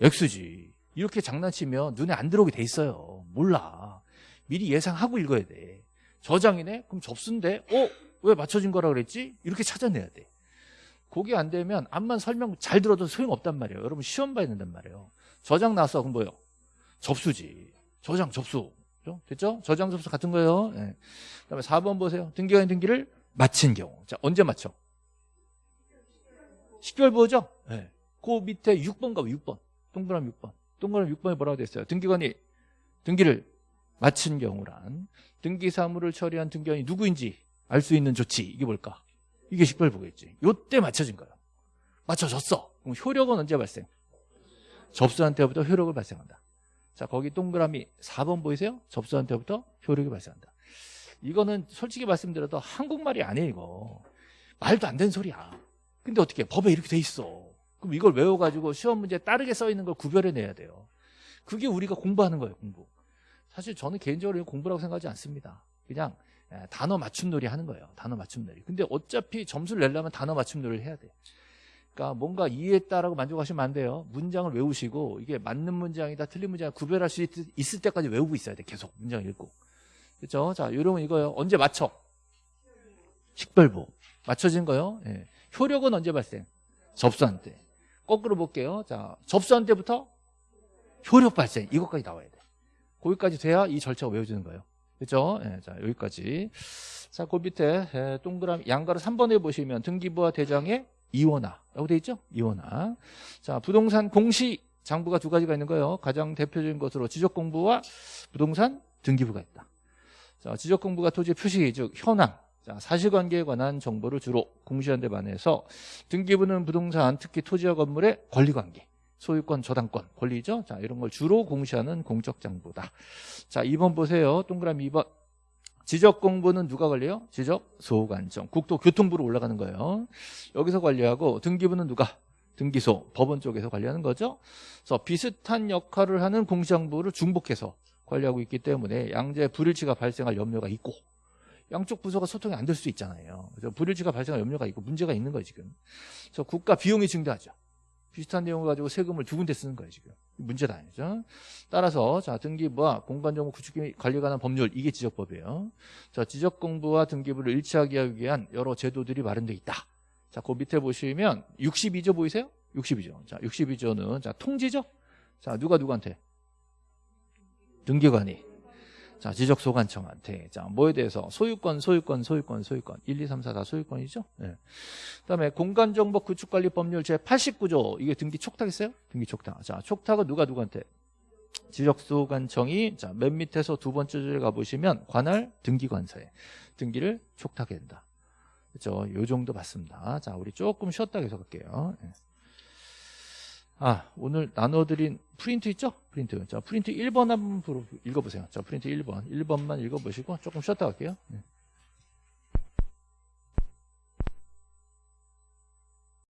X지. 이렇게 장난치면 눈에 안 들어오게 돼 있어요. 몰라. 미리 예상하고 읽어야 돼. 저장이네? 그럼 접수인데? 어? 왜 맞춰진 거라 그랬지? 이렇게 찾아내야 돼. 그게 안 되면 암만 설명 잘 들어도 소용없단 말이에요. 여러분 시험 봐야 된단 말이에요. 저장 나왔어. 그럼 뭐예요? 접수지. 저장 접수. 그죠? 됐죠? 저장 접수 같은 거예요. 예. 그다음에 4번 보세요. 등기관 등기를 마친 경우. 자, 언제 맞춰? 10개월부호죠? 예. 그 밑에 6번 가고 6번. 동그라미 6번. 동그라미 6번에 뭐라고 됐어요? 등기관이 등기를 마친 경우란 등기 사무를 처리한 등기관이 누구인지 알 수 있는 조치. 이게 뭘까? 이게 식별보겠지. 요때 맞춰진 거예요. 맞춰졌어. 그럼 효력은 언제 발생? 접수한 때부터 효력을 발생한다. 자, 거기 동그라미 4번 보이세요? 접수한 때부터 효력이 발생한다. 이거는 솔직히 말씀드려도 한국말이 아니에요, 이거. 말도 안 되는 소리야. 근데 어떻게 법에 이렇게 돼 있어. 그럼 이걸 외워가지고 시험 문제에 따르게 써 있는 걸 구별해내야 돼요. 그게 우리가 공부하는 거예요, 공부. 사실 저는 개인적으로 공부라고 생각하지 않습니다. 그냥 예, 단어 맞춤 놀이 하는 거예요. 단어 맞춤 놀이. 근데 어차피 점수를 내려면 단어 맞춤 놀이를 해야 돼. 그러니까 뭔가 이해했다라고 만족하시면 안 돼요. 문장을 외우시고 이게 맞는 문장이다 틀린 문장이다 구별할 수 있, 있을 때까지 외우고 있어야 돼. 계속 문장 읽고. 그렇죠? 자, 요런 이거요. 언제 맞춰? 식별보. 맞춰진 거요. 예. 효력은 언제 발생? 접수한 때. 거꾸로 볼게요. 자, 접수한 때부터 효력 발생. 이것까지 나와야 돼. 거기까지 돼야 이 절차가 외워지는 거예요. 그죠? 예, 자, 여기까지. 자, 그 밑에 예, 동그라미 양가로 3번에 보시면 등기부와 대장의 이원화라고 돼 있죠? 이원화. 자, 부동산 공시 장부가 두 가지가 있는 거예요. 가장 대표적인 것으로 지적 공부와 부동산 등기부가 있다. 자, 지적 공부가 토지 표시, 즉 현황, 자, 사실관계에 관한 정보를 주로 공시한 데 반해서 등기부는 부동산, 특히 토지와 건물의 권리관계, 소유권, 저당권, 권리죠. 자, 이런 걸 주로 공시하는 공적 장부다. 자, 2번 보세요. 동그라미 2번. 지적 공부는 누가 관리해요? 지적 소관청. 국토교통부로 올라가는 거예요. 여기서 관리하고 등기부는 누가? 등기소, 법원 쪽에서 관리하는 거죠. 그래서 비슷한 역할을 하는 공시장부를 중복해서 관리하고 있기 때문에 양재 불일치가 발생할 염려가 있고 양쪽 부서가 소통이 안 될 수 있잖아요. 그래서 불일치가 발생할 염려가 있고 문제가 있는 거예요, 지금. 그래서 국가 비용이 증대하죠. 비슷한 내용을 가지고 세금을 두 군데 쓰는 거예요, 지금. 문제다, 아니죠? 따라서, 자, 등기부와 공간정보 구축 관리에 관한 법률, 이게 지적법이에요. 자, 지적 공부와 등기부를 일치하게 하기 위한 여러 제도들이 마련되어 있다. 자, 그 밑에 보시면 62조 보이세요? 62조. 자, 62조는, 자, 통지죠? 자, 누가 누구한테? 등기관이. 자, 지적 소관청한테. 자, 뭐에 대해서? 소유권, 소유권, 소유권, 소유권. 1, 2, 3, 4 다 소유권이죠? 예. 네. 그 다음에 공간 정보 구축 관리 법률 제 89조. 이게 등기 촉탁했어요? 등기 촉탁. 자, 촉탁은 누가 누구한테? 지적 소관청이, 자, 맨 밑에서 두 번째 줄에 가 보시면 관할 등기 관서에 등기를 촉탁해야 된다. 그죠? 요 정도 맞습니다. 자, 우리 조금 쉬었다 계속 할게요. 예. 아, 오늘 나눠드린 프린트 있죠? 프린트. 자, 프린트 1번 한번 읽어보세요. 자, 프린트 1번. 1번만 읽어보시고 조금 쉬었다 갈게요. 네.